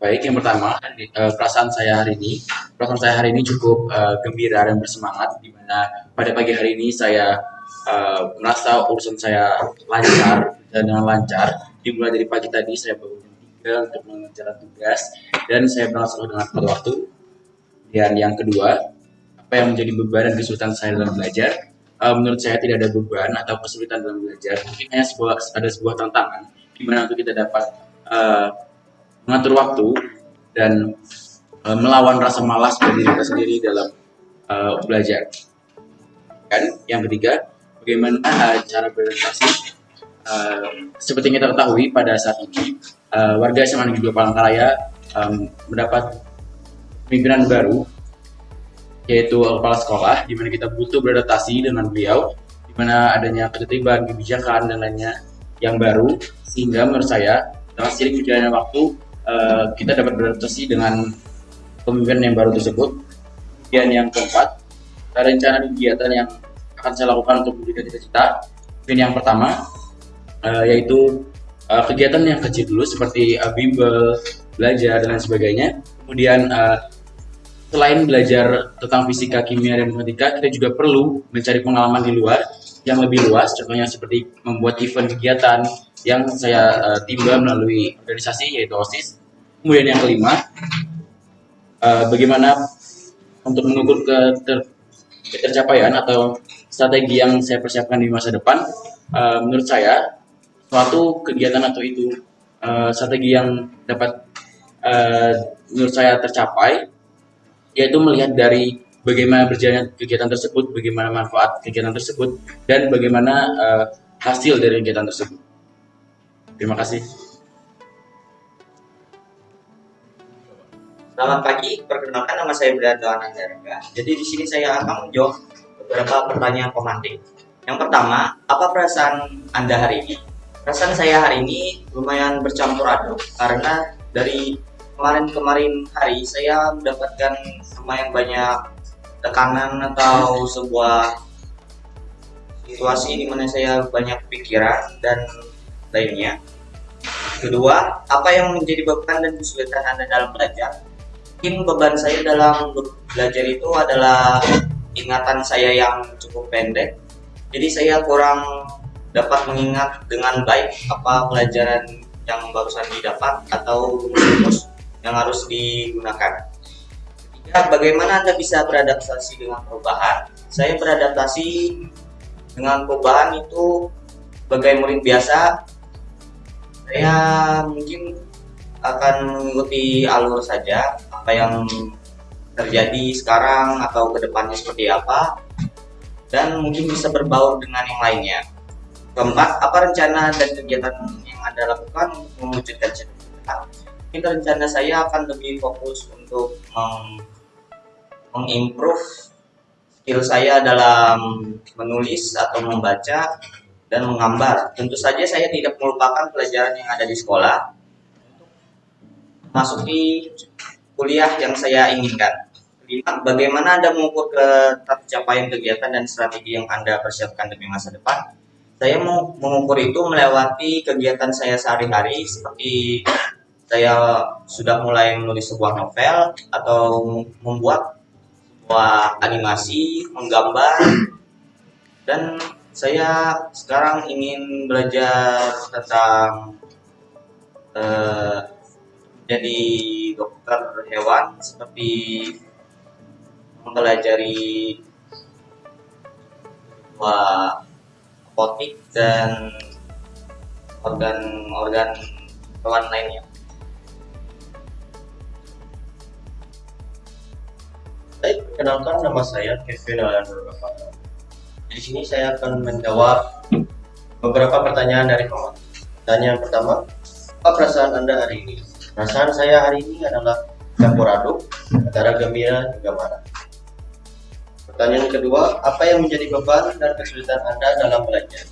Baik, yang pertama uh, perasaan saya hari ini, perasaan saya hari ini cukup uh, gembira dan bersemangat, di mana pada pagi hari ini saya uh, merasa urusan saya lancar dan lancar. Dimulai dari pagi tadi saya bangun 3 untuk mengerjakan tugas dan saya selalu dengan pada waktu. Dan yang kedua, apa yang menjadi beban dan kesulitan saya dalam belajar? Menurut saya tidak ada beban atau kesulitan dalam belajar, mungkin hanya sebuah ada sebuah tantangan di mana untuk kita dapat uh, mengatur waktu dan uh, melawan rasa malas diri kita sendiri dalam uh, belajar. Dan yang ketiga, bagaimana uh, cara beradaptasi? Uh, seperti yang kita ketahui pada saat ini, uh, warga SMA Negeri 2 Palangkaraya um, mendapat pimpinan baru, yaitu kepala sekolah, di mana kita butuh beradaptasi dengan beliau, di mana adanya ketertiban, kebijakan, dan lainnya yang baru, sehingga menurut saya, dengan seiring berjalannya waktu, Eh, kita dapat beradaptasi dengan pemimpinan yang baru tersebut. Kemudian yang keempat, rencana kegiatan yang akan saya lakukan untuk menjaga cita-cita. Mungkin yang pertama, uh, yaitu uh, kegiatan yang kecil dulu seperti uh, bimbel, belajar dan lain sebagainya. Kemudian uh, selain belajar tentang fisika, kimia dan matematika, kita juga perlu mencari pengalaman di luar yang lebih luas. Contohnya seperti membuat event kegiatan yang saya uh, timba melalui organisasi yaitu OSIS Kemudian yang kelima, uh, bagaimana untuk mengukur ke ter, ketercapaian atau strategi yang saya persiapkan di masa depan. Uh, menurut saya, suatu kegiatan atau itu uh, strategi yang dapat uh, menurut saya tercapai, yaitu melihat dari bagaimana berjalan kegiatan tersebut, bagaimana manfaat kegiatan tersebut, dan bagaimana uh, hasil dari kegiatan tersebut. Terima kasih. Selamat pagi, perkenalkan nama saya Bradwan Andarga. Jadi di sini saya akan menjawab beberapa pertanyaan pemantik. Yang pertama, apa perasaan Anda hari ini? Perasaan saya hari ini lumayan bercampur aduk karena dari kemarin-kemarin hari saya mendapatkan lumayan banyak tekanan atau sebuah situasi di mana saya banyak pikiran dan lainnya. Kedua, apa yang menjadi beban dan kesulitan Anda dalam belajar? Mungkin beban saya dalam belajar itu adalah ingatan saya yang cukup pendek. Jadi saya kurang dapat mengingat dengan baik apa pelajaran yang barusan didapat atau rumus yang harus digunakan. Ketiga bagaimana anda bisa beradaptasi dengan perubahan? Saya beradaptasi dengan perubahan itu sebagai murid biasa. Saya mungkin akan mengikuti alur saja apa yang terjadi sekarang atau ke depannya seperti apa dan mungkin bisa berbaur dengan yang lainnya. Keempat apa rencana dan kegiatan yang anda lakukan untuk mewujudkan cita-cita? Ini rencana saya akan lebih fokus untuk meng mengimprove skill saya dalam menulis atau membaca dan menggambar. Tentu saja saya tidak melupakan pelajaran yang ada di sekolah masuk di kuliah yang saya inginkan. bagaimana Anda mengukur tercapaian kegiatan dan strategi yang Anda persiapkan demi masa depan? Saya mau mengukur itu melewati kegiatan saya sehari-hari seperti saya sudah mulai menulis sebuah novel atau membuat sebuah animasi, menggambar, dan saya sekarang ingin belajar tentang uh, jadi dokter hewan seperti mempelajari wah apotik dan organ-organ hewan lainnya. Baik, perkenalkan nama saya Kevin Alan Di sini saya akan menjawab beberapa pertanyaan dari kawan. Pertanyaan pertama, apa perasaan Anda hari ini? Perasaan saya hari ini adalah campur aduk antara gembira juga marah. Pertanyaan kedua, apa yang menjadi beban dan kesulitan Anda dalam belajar?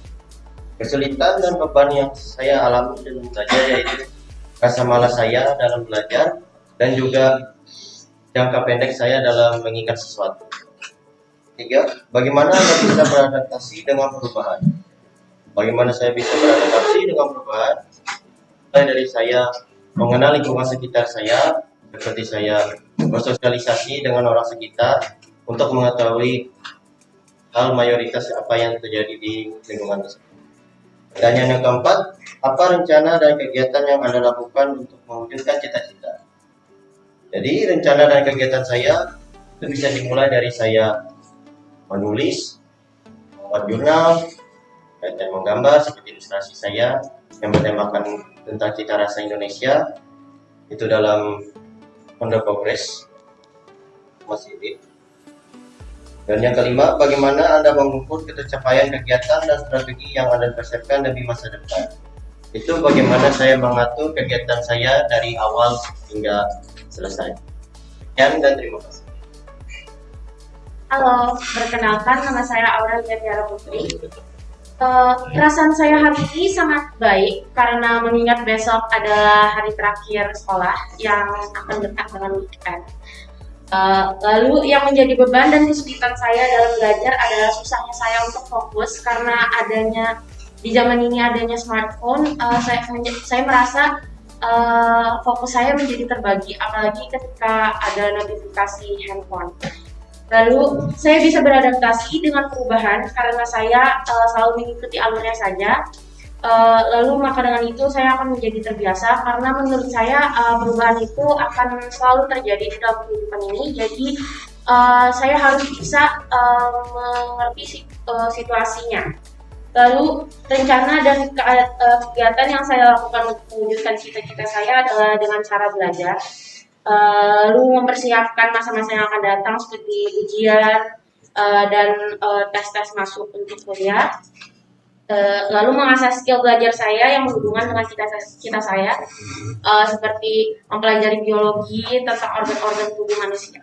Kesulitan dan beban yang saya alami dalam belajar yaitu rasa malas saya dalam belajar dan juga jangka pendek saya dalam mengingat sesuatu. Tiga, bagaimana Anda bisa beradaptasi dengan perubahan? Bagaimana saya bisa beradaptasi dengan perubahan? Mulai dari saya mengenal lingkungan sekitar saya, seperti saya bersosialisasi dengan orang sekitar untuk mengetahui hal mayoritas apa yang terjadi di lingkungan tersebut. Dan yang keempat, apa rencana dan kegiatan yang Anda lakukan untuk mewujudkan cita-cita? Jadi rencana dan kegiatan saya itu bisa dimulai dari saya menulis, membuat jurnal, dan menggambar seperti ilustrasi saya yang bertemakan tentang cita rasa Indonesia itu dalam Honda Progress masih ini. Dan yang kelima, bagaimana Anda mengukur ketercapaian kegiatan dan strategi yang Anda persiapkan demi masa depan. Itu bagaimana saya mengatur kegiatan saya dari awal hingga selesai. Sekian dan terima kasih. Halo, perkenalkan nama saya Aurelia Tiara Putri. Uh, perasaan saya hari ini sangat baik karena mengingat besok adalah hari terakhir sekolah yang akan dekat dengan weekend. Uh, lalu yang menjadi beban dan kesulitan saya dalam belajar adalah susahnya saya untuk fokus karena adanya di zaman ini adanya smartphone. Uh, saya saya merasa uh, fokus saya menjadi terbagi, apalagi ketika ada notifikasi handphone. Lalu saya bisa beradaptasi dengan perubahan karena saya uh, selalu mengikuti alurnya saja. Uh, lalu maka dengan itu saya akan menjadi terbiasa karena menurut saya uh, perubahan itu akan selalu terjadi di dalam kehidupan ini. Jadi uh, saya harus bisa uh, mengerti situasinya. Lalu rencana dan ke kegiatan yang saya lakukan untuk mewujudkan cita-cita saya adalah dengan cara belajar uh, lalu mempersiapkan masa-masa yang akan datang seperti ujian uh, dan tes-tes uh, masuk untuk kuliah Eh, lalu mengasah skill belajar saya yang berhubungan dengan cita, cita saya uh, seperti mempelajari biologi tentang organ-organ tubuh manusia.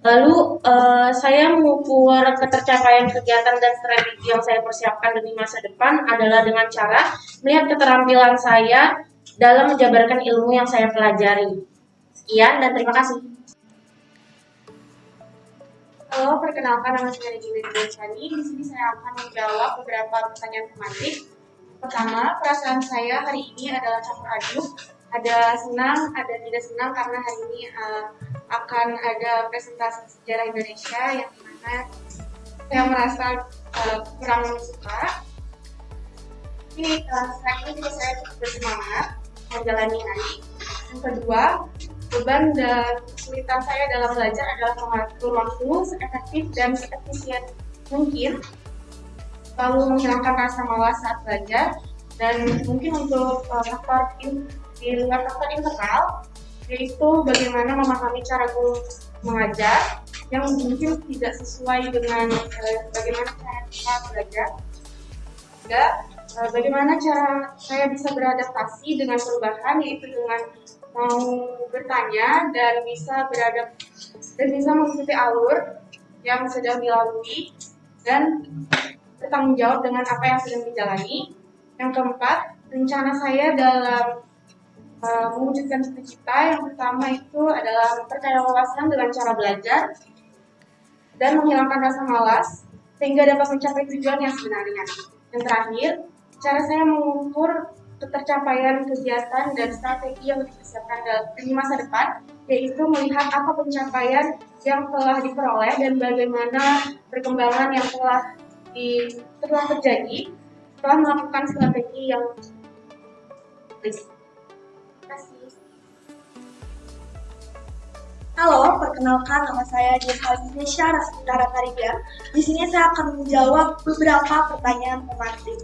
Lalu uh, saya mengukur ketercapaian kegiatan dan strategi yang saya persiapkan demi masa depan adalah dengan cara melihat keterampilan saya dalam menjabarkan ilmu yang saya pelajari. Sekian dan terima kasih. Halo, perkenalkan nama saya Regina Densani. Di sini saya akan menjawab beberapa pertanyaan tematik. Pertama, perasaan saya hari ini adalah campur aduk. Ada senang, ada tidak senang karena hari ini uh, akan ada presentasi sejarah Indonesia yang mana saya merasa uh, kurang suka. Ini uh, saya juga saya bersemangat menjalani hari. Yang kedua, beban dan kesulitan saya dalam belajar adalah mengatur waktu seefektif dan seefisien mungkin. Lalu menghilangkan rasa malas saat belajar dan mungkin untuk uh, faktor in, di luar faktor internal yaitu bagaimana memahami cara guru mengajar yang mungkin tidak sesuai dengan uh, bagaimana cara kita belajar bagaimana cara saya bisa beradaptasi dengan perubahan yaitu dengan mau bertanya dan bisa beradab dan bisa mengikuti alur yang sedang dilalui dan bertanggung jawab dengan apa yang sedang dijalani. Yang keempat, rencana saya dalam uh, mewujudkan cita-cita yang pertama itu adalah memperkaya wawasan dengan cara belajar dan menghilangkan rasa malas sehingga dapat mencapai tujuan yang sebenarnya. Yang terakhir, cara saya mengukur ketercapaian kegiatan dan strategi yang dipersiapkan di masa depan, yaitu melihat apa pencapaian yang telah diperoleh dan bagaimana perkembangan yang telah di, telah terjadi setelah melakukan strategi yang Terima Halo, perkenalkan nama saya Desa Indonesia Rasmita Kariga. Di sini saya akan menjawab beberapa pertanyaan tematik.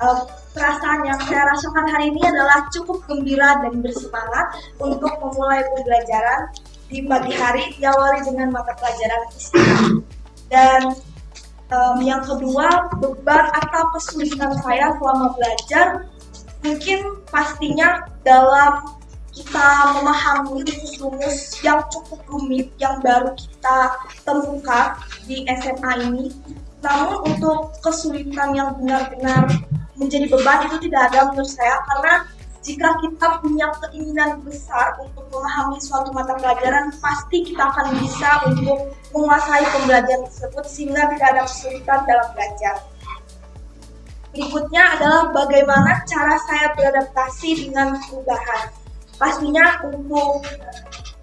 Uh, perasaan yang saya rasakan hari ini adalah cukup gembira dan bersemangat untuk memulai pembelajaran di pagi hari diawali dengan mata pelajaran fisika. Dan um, yang kedua, beban atau kesulitan saya selama belajar mungkin pastinya dalam kita memahami rumus-rumus yang cukup rumit yang baru kita temukan di SMA ini. Namun untuk kesulitan yang benar-benar menjadi beban itu tidak ada menurut saya karena jika kita punya keinginan besar untuk memahami suatu mata pelajaran pasti kita akan bisa untuk menguasai pembelajaran tersebut sehingga tidak ada kesulitan dalam belajar. Berikutnya adalah bagaimana cara saya beradaptasi dengan perubahan. Pastinya untuk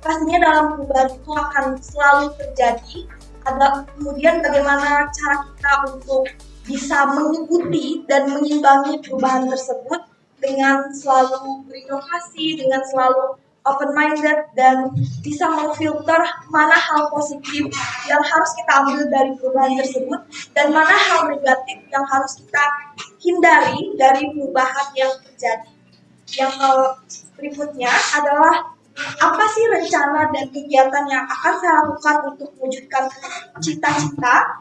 pastinya dalam perubahan itu akan selalu terjadi. Ada kemudian bagaimana cara kita untuk bisa mengikuti dan mengimbangi perubahan tersebut dengan selalu berinovasi, dengan selalu open minded dan bisa memfilter mana hal positif yang harus kita ambil dari perubahan tersebut dan mana hal negatif yang harus kita hindari dari perubahan yang terjadi. Yang berikutnya adalah apa sih rencana dan kegiatan yang akan saya lakukan untuk mewujudkan cita-cita?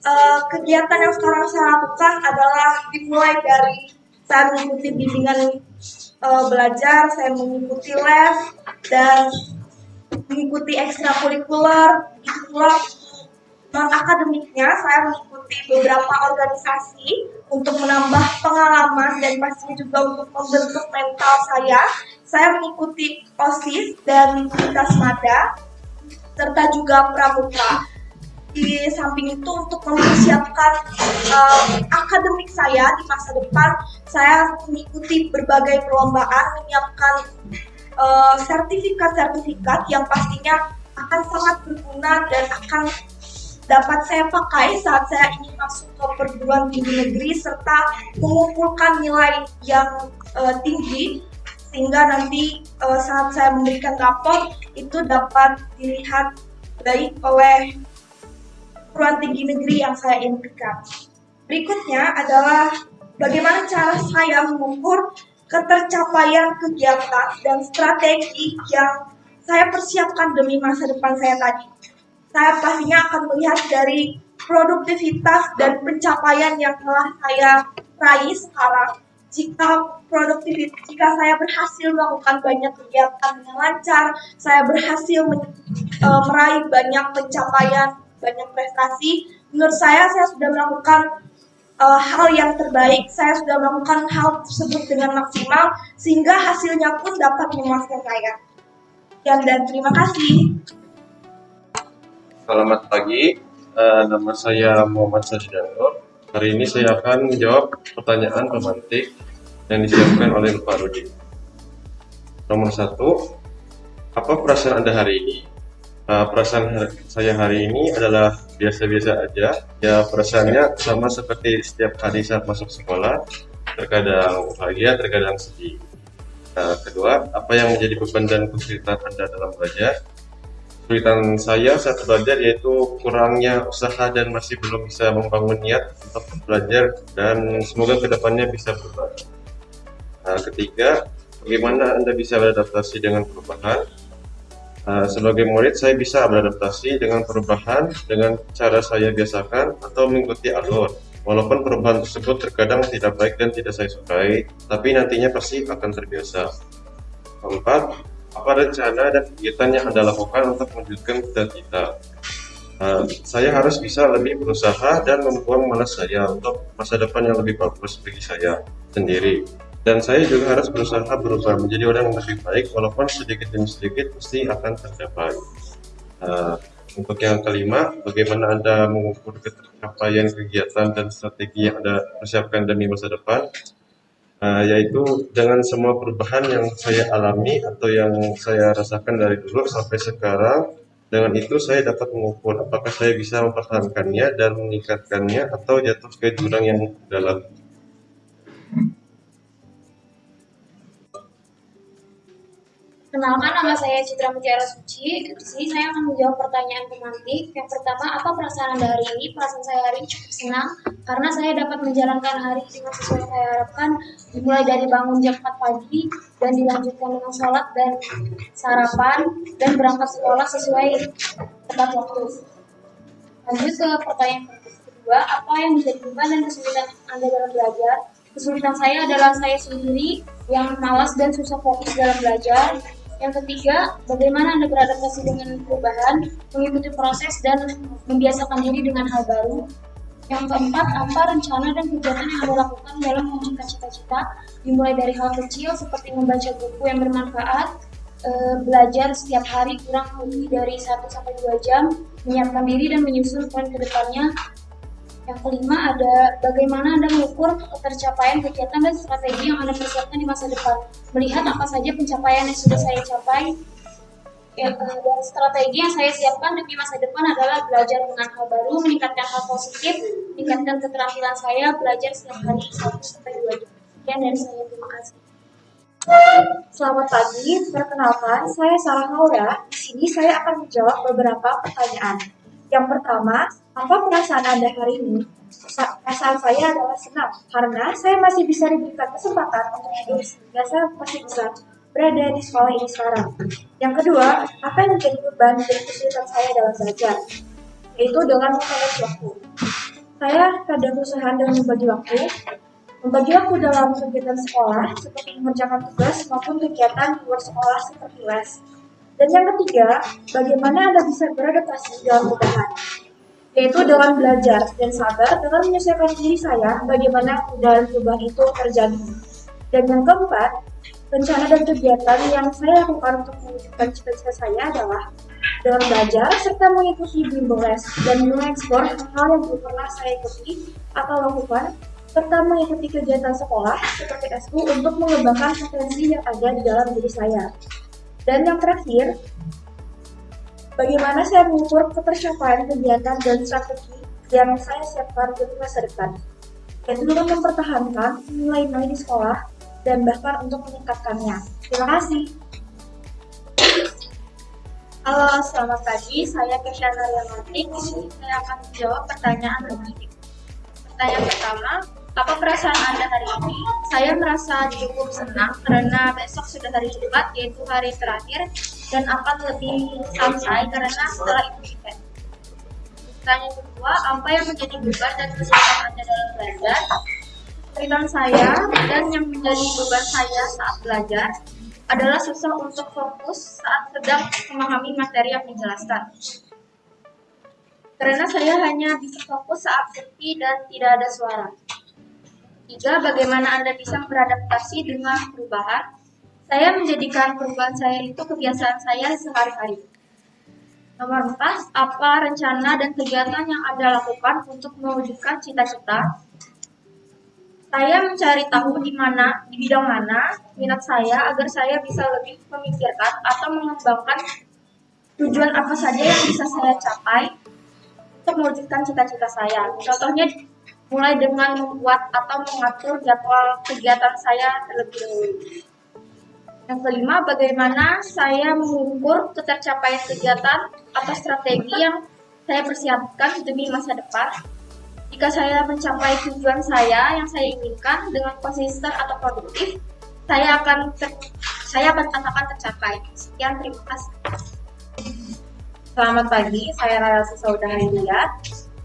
Uh, kegiatan yang sekarang saya lakukan adalah dimulai dari saya mengikuti bimbingan uh, belajar, saya mengikuti les dan mengikuti ekstrakurikuler, itu pula non akademiknya saya beberapa organisasi untuk menambah pengalaman dan pastinya juga untuk membentuk mental saya. Saya mengikuti OSIS dan Lintas Mada serta juga Pramuka di samping itu untuk mempersiapkan uh, akademik saya di masa depan saya mengikuti berbagai perlombaan menyiapkan uh, sertifikat-sertifikat yang pastinya akan sangat berguna dan akan dapat saya pakai saat saya ingin masuk ke perguruan tinggi negeri serta mengumpulkan nilai yang uh, tinggi sehingga nanti uh, saat saya memberikan rapor itu dapat dilihat baik oleh perguruan tinggi negeri yang saya impikan. Berikutnya adalah bagaimana cara saya mengukur ketercapaian kegiatan dan strategi yang saya persiapkan demi masa depan saya tadi. Saya pastinya akan melihat dari produktivitas dan pencapaian yang telah saya raih sekarang. Jika produktivitas, jika saya berhasil melakukan banyak kegiatan dengan lancar, saya berhasil men, e, meraih banyak pencapaian banyak prestasi. Menurut saya, saya sudah melakukan uh, hal yang terbaik. Saya sudah melakukan hal tersebut dengan maksimal, sehingga hasilnya pun dapat memuaskan saya. Sekian dan terima kasih. Selamat pagi, uh, nama saya Muhammad Sajidano. Hari ini saya akan menjawab pertanyaan pemantik yang disiapkan oleh Pak Rudi. Nomor satu, apa perasaan Anda hari ini? Uh, perasaan saya hari ini adalah biasa-biasa aja. Ya perasaannya sama seperti setiap hari saat masuk sekolah. Terkadang bahagia, terkadang sedih. Nah, kedua, apa yang menjadi beban dan kesulitan Anda dalam belajar? Kesulitan saya saat belajar yaitu kurangnya usaha dan masih belum bisa membangun niat untuk belajar dan semoga ke depannya bisa berubah. Nah, ketiga, bagaimana Anda bisa beradaptasi dengan perubahan? Uh, sebagai murid, saya bisa beradaptasi dengan perubahan dengan cara saya biasakan atau mengikuti alur. Walaupun perubahan tersebut terkadang tidak baik dan tidak saya sukai, tapi nantinya pasti akan terbiasa. Keempat, apa rencana dan kegiatan yang Anda lakukan untuk mewujudkan cita-cita? Uh, saya harus bisa lebih berusaha dan membuang malas saya untuk masa depan yang lebih bagus bagi saya sendiri. Dan saya juga harus berusaha berubah menjadi orang yang lebih baik walaupun sedikit demi sedikit pasti akan tercapai. Uh, untuk yang kelima bagaimana anda mengukur capaian kegiatan dan strategi yang anda persiapkan demi masa depan uh, yaitu dengan semua perubahan yang saya alami atau yang saya rasakan dari dulu sampai sekarang dengan itu saya dapat mengukur apakah saya bisa mempertahankannya dan meningkatkannya atau jatuh ke jurang yang dalam Kenalkan nama saya Citra Mutiara Suci. Di sini saya akan menjawab pertanyaan pemantik. Yang pertama, apa perasaan Anda hari ini? Perasaan saya hari ini cukup senang karena saya dapat menjalankan hari dengan sesuai saya harapkan. Dimulai dari bangun jam 4 pagi dan dilanjutkan dengan sholat dan sarapan dan berangkat sekolah sesuai tepat waktu. Lanjut ke pertanyaan kedua, apa yang menjadi beban dan kesulitan Anda dalam belajar? Kesulitan saya adalah saya sendiri yang malas dan susah fokus dalam belajar yang ketiga, bagaimana Anda beradaptasi dengan perubahan, mengikuti proses, dan membiasakan diri dengan hal baru. Yang keempat, apa rencana dan kegiatan yang Anda lakukan dalam mewujudkan cita-cita, dimulai dari hal kecil seperti membaca buku yang bermanfaat, e, belajar setiap hari kurang lebih dari 1 sampai 2 jam, menyiapkan diri dan menyusun poin ke depannya, Yang kelima ada bagaimana Anda mengukur ketercapaian kegiatan dan strategi yang Anda persiapkan di masa depan. Melihat apa saja pencapaian yang sudah saya capai, ya, dan strategi yang saya siapkan demi masa depan adalah belajar dengan hal baru, meningkatkan hal positif, meningkatkan keterampilan saya, belajar setiap hari 1 sampai 2 jam. Sekian dari saya, terima kasih. Selamat pagi, perkenalkan saya Sarah Laura. Di sini saya akan menjawab beberapa pertanyaan. Yang pertama, apa perasaan Anda hari ini? Sa- Perasaan saya adalah senang karena saya masih bisa diberikan kesempatan untuk hidup sehingga saya masih bisa berada di sekolah ini sekarang. Yang kedua, apa yang menjadi beban dan kesulitan saya dalam belajar? Yaitu dengan memanage waktu. Saya kadang berusaha dengan membagi waktu, membagi waktu dalam kegiatan sekolah seperti mengerjakan tugas maupun kegiatan di luar sekolah seperti les. Dan yang ketiga, bagaimana Anda bisa beradaptasi dalam perubahan, yaitu dengan belajar dan sabar dengan menyesuaikan diri saya bagaimana perubahan perubahan itu terjadi. Dan yang keempat, rencana dan kegiatan yang saya lakukan untuk mewujudkan cita-cita saya adalah dengan belajar serta mengikuti bimbel les dan mengeksplor hal-hal yang belum pernah saya ikuti atau lakukan serta mengikuti kegiatan sekolah seperti SU untuk mengembangkan potensi yang ada di dalam diri saya. Dan yang terakhir, bagaimana saya mengukur ketercapaian kegiatan dan strategi yang saya siapkan untuk masa depan, yaitu dengan mempertahankan nilai-nilai di sekolah dan bahkan untuk meningkatkannya. Terima kasih. Halo, selamat pagi. Saya Kesha Naryamatik. Di sini saya akan menjawab pertanyaan berikut. Pertanyaan pertama, apa perasaan Anda hari ini? Saya merasa cukup senang karena besok sudah hari Jumat, yaitu hari terakhir, dan akan lebih santai karena setelah itu event. Pertanyaan kedua, apa yang menjadi beban dan kesulitan Anda dalam belajar? Kesulitan saya dan yang menjadi beban saya saat belajar adalah susah untuk fokus saat sedang memahami materi yang dijelaskan. Karena saya hanya bisa fokus saat sepi dan tidak ada suara. Tiga, bagaimana Anda bisa beradaptasi dengan perubahan? Saya menjadikan perubahan saya itu kebiasaan saya sehari-hari. Nomor empat, apa rencana dan kegiatan yang Anda lakukan untuk mewujudkan cita-cita? Saya mencari tahu di mana, di bidang mana minat saya agar saya bisa lebih memikirkan atau mengembangkan tujuan apa saja yang bisa saya capai untuk mewujudkan cita-cita saya. Contohnya mulai dengan membuat atau mengatur jadwal kegiatan saya terlebih dahulu. Yang kelima, bagaimana saya mengukur ketercapaian kegiatan atau strategi yang saya persiapkan demi masa depan. Jika saya mencapai tujuan saya yang saya inginkan dengan konsisten atau produktif, saya akan ter- saya akan katakan tercapai. Sekian, terima kasih. Selamat pagi, saya Rara Susauda Haridia.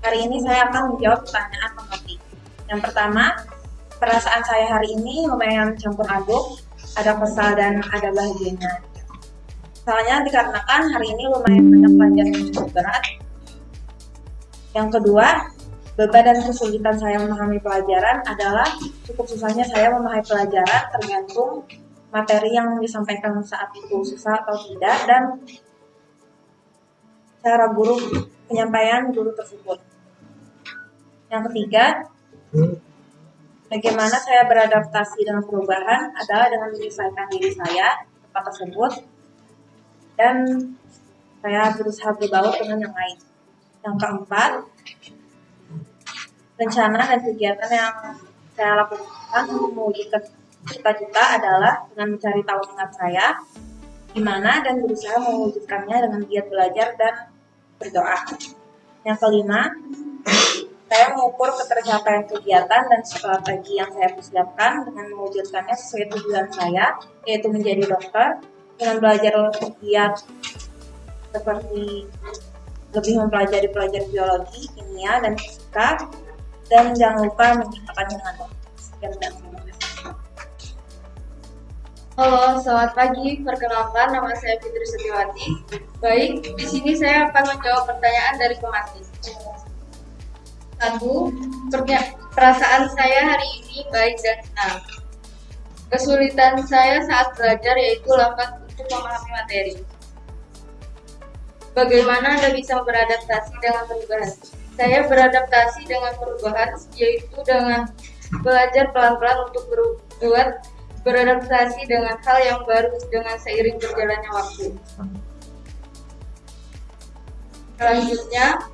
Hari ini saya akan menjawab pertanyaan pemotif. Yang pertama, perasaan saya hari ini lumayan campur aduk, ada kesal dan ada bahagianya. Soalnya dikarenakan hari ini lumayan banyak pelajaran yang cukup berat. Yang kedua, beban dan kesulitan saya memahami pelajaran adalah cukup susahnya saya memahami pelajaran tergantung materi yang disampaikan saat itu susah atau tidak dan cara guru penyampaian guru tersebut. Yang ketiga, bagaimana saya beradaptasi dengan perubahan adalah dengan menyesuaikan diri saya tempat tersebut dan saya berusaha berbaur dengan yang lain. Yang keempat, rencana dan kegiatan yang saya lakukan untuk mewujudkan cita-cita adalah dengan mencari tahu minat saya di mana dan berusaha mewujudkannya dengan giat belajar dan berdoa. Yang kelima, saya mengukur ketercapaian kegiatan dan strategi yang saya persiapkan dengan mewujudkannya sesuai tujuan saya, yaitu menjadi dokter dengan belajar giat seperti lebih mempelajari pelajaran biologi, kimia, dan fisika, dan jangan lupa menciptakan dengan dokter. Sekian dan. Halo, selamat pagi. Perkenalkan, nama saya Fitri Setiawati. Baik, di sini saya akan menjawab pertanyaan dari pematih. Satu, perasaan saya hari ini baik dan senang. Kesulitan saya saat belajar yaitu lambat untuk memahami materi. Bagaimana Anda bisa beradaptasi dengan perubahan? Saya beradaptasi dengan perubahan, yaitu dengan belajar pelan-pelan untuk berbuat beradaptasi dengan hal yang baru dengan seiring berjalannya waktu. Selanjutnya,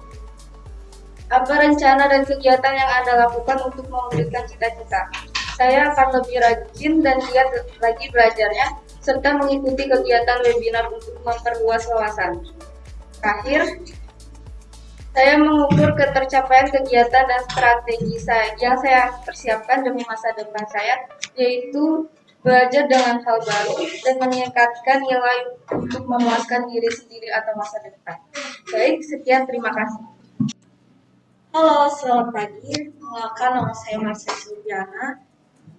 apa rencana dan kegiatan yang Anda lakukan untuk mewujudkan cita-cita? Saya akan lebih rajin dan giat lagi belajarnya, serta mengikuti kegiatan webinar untuk memperluas wawasan. Terakhir, saya mengukur ketercapaian kegiatan dan strategi saya yang saya persiapkan demi masa depan saya, yaitu belajar dengan hal baru dan meningkatkan nilai untuk memuaskan diri sendiri atau masa depan. Baik, sekian terima kasih. Halo, selamat pagi. Perkenalkan nama saya Marsha Silviana.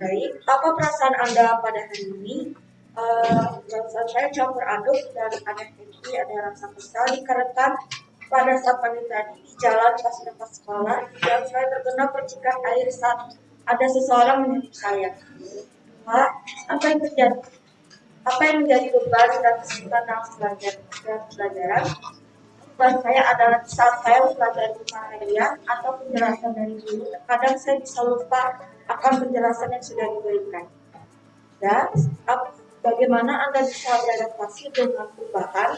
Baik, apa perasaan Anda pada hari ini? Uh, saya campur aduk dan ada happy, ada rasa kesal dikarenakan pada saat pagi tadi di jalan pas lepas sekolah dan saya terkena percikan air saat ada seseorang menyentuh saya. Pak, apa yang terjadi? Apa yang menjadi beban dan kesulitan dalam pelajaran? Beban saya adalah saat saya mempelajari harian atau penjelasan dari guru, kadang saya bisa lupa akan penjelasan yang sudah diberikan. Dan bagaimana Anda bisa beradaptasi dengan perubahan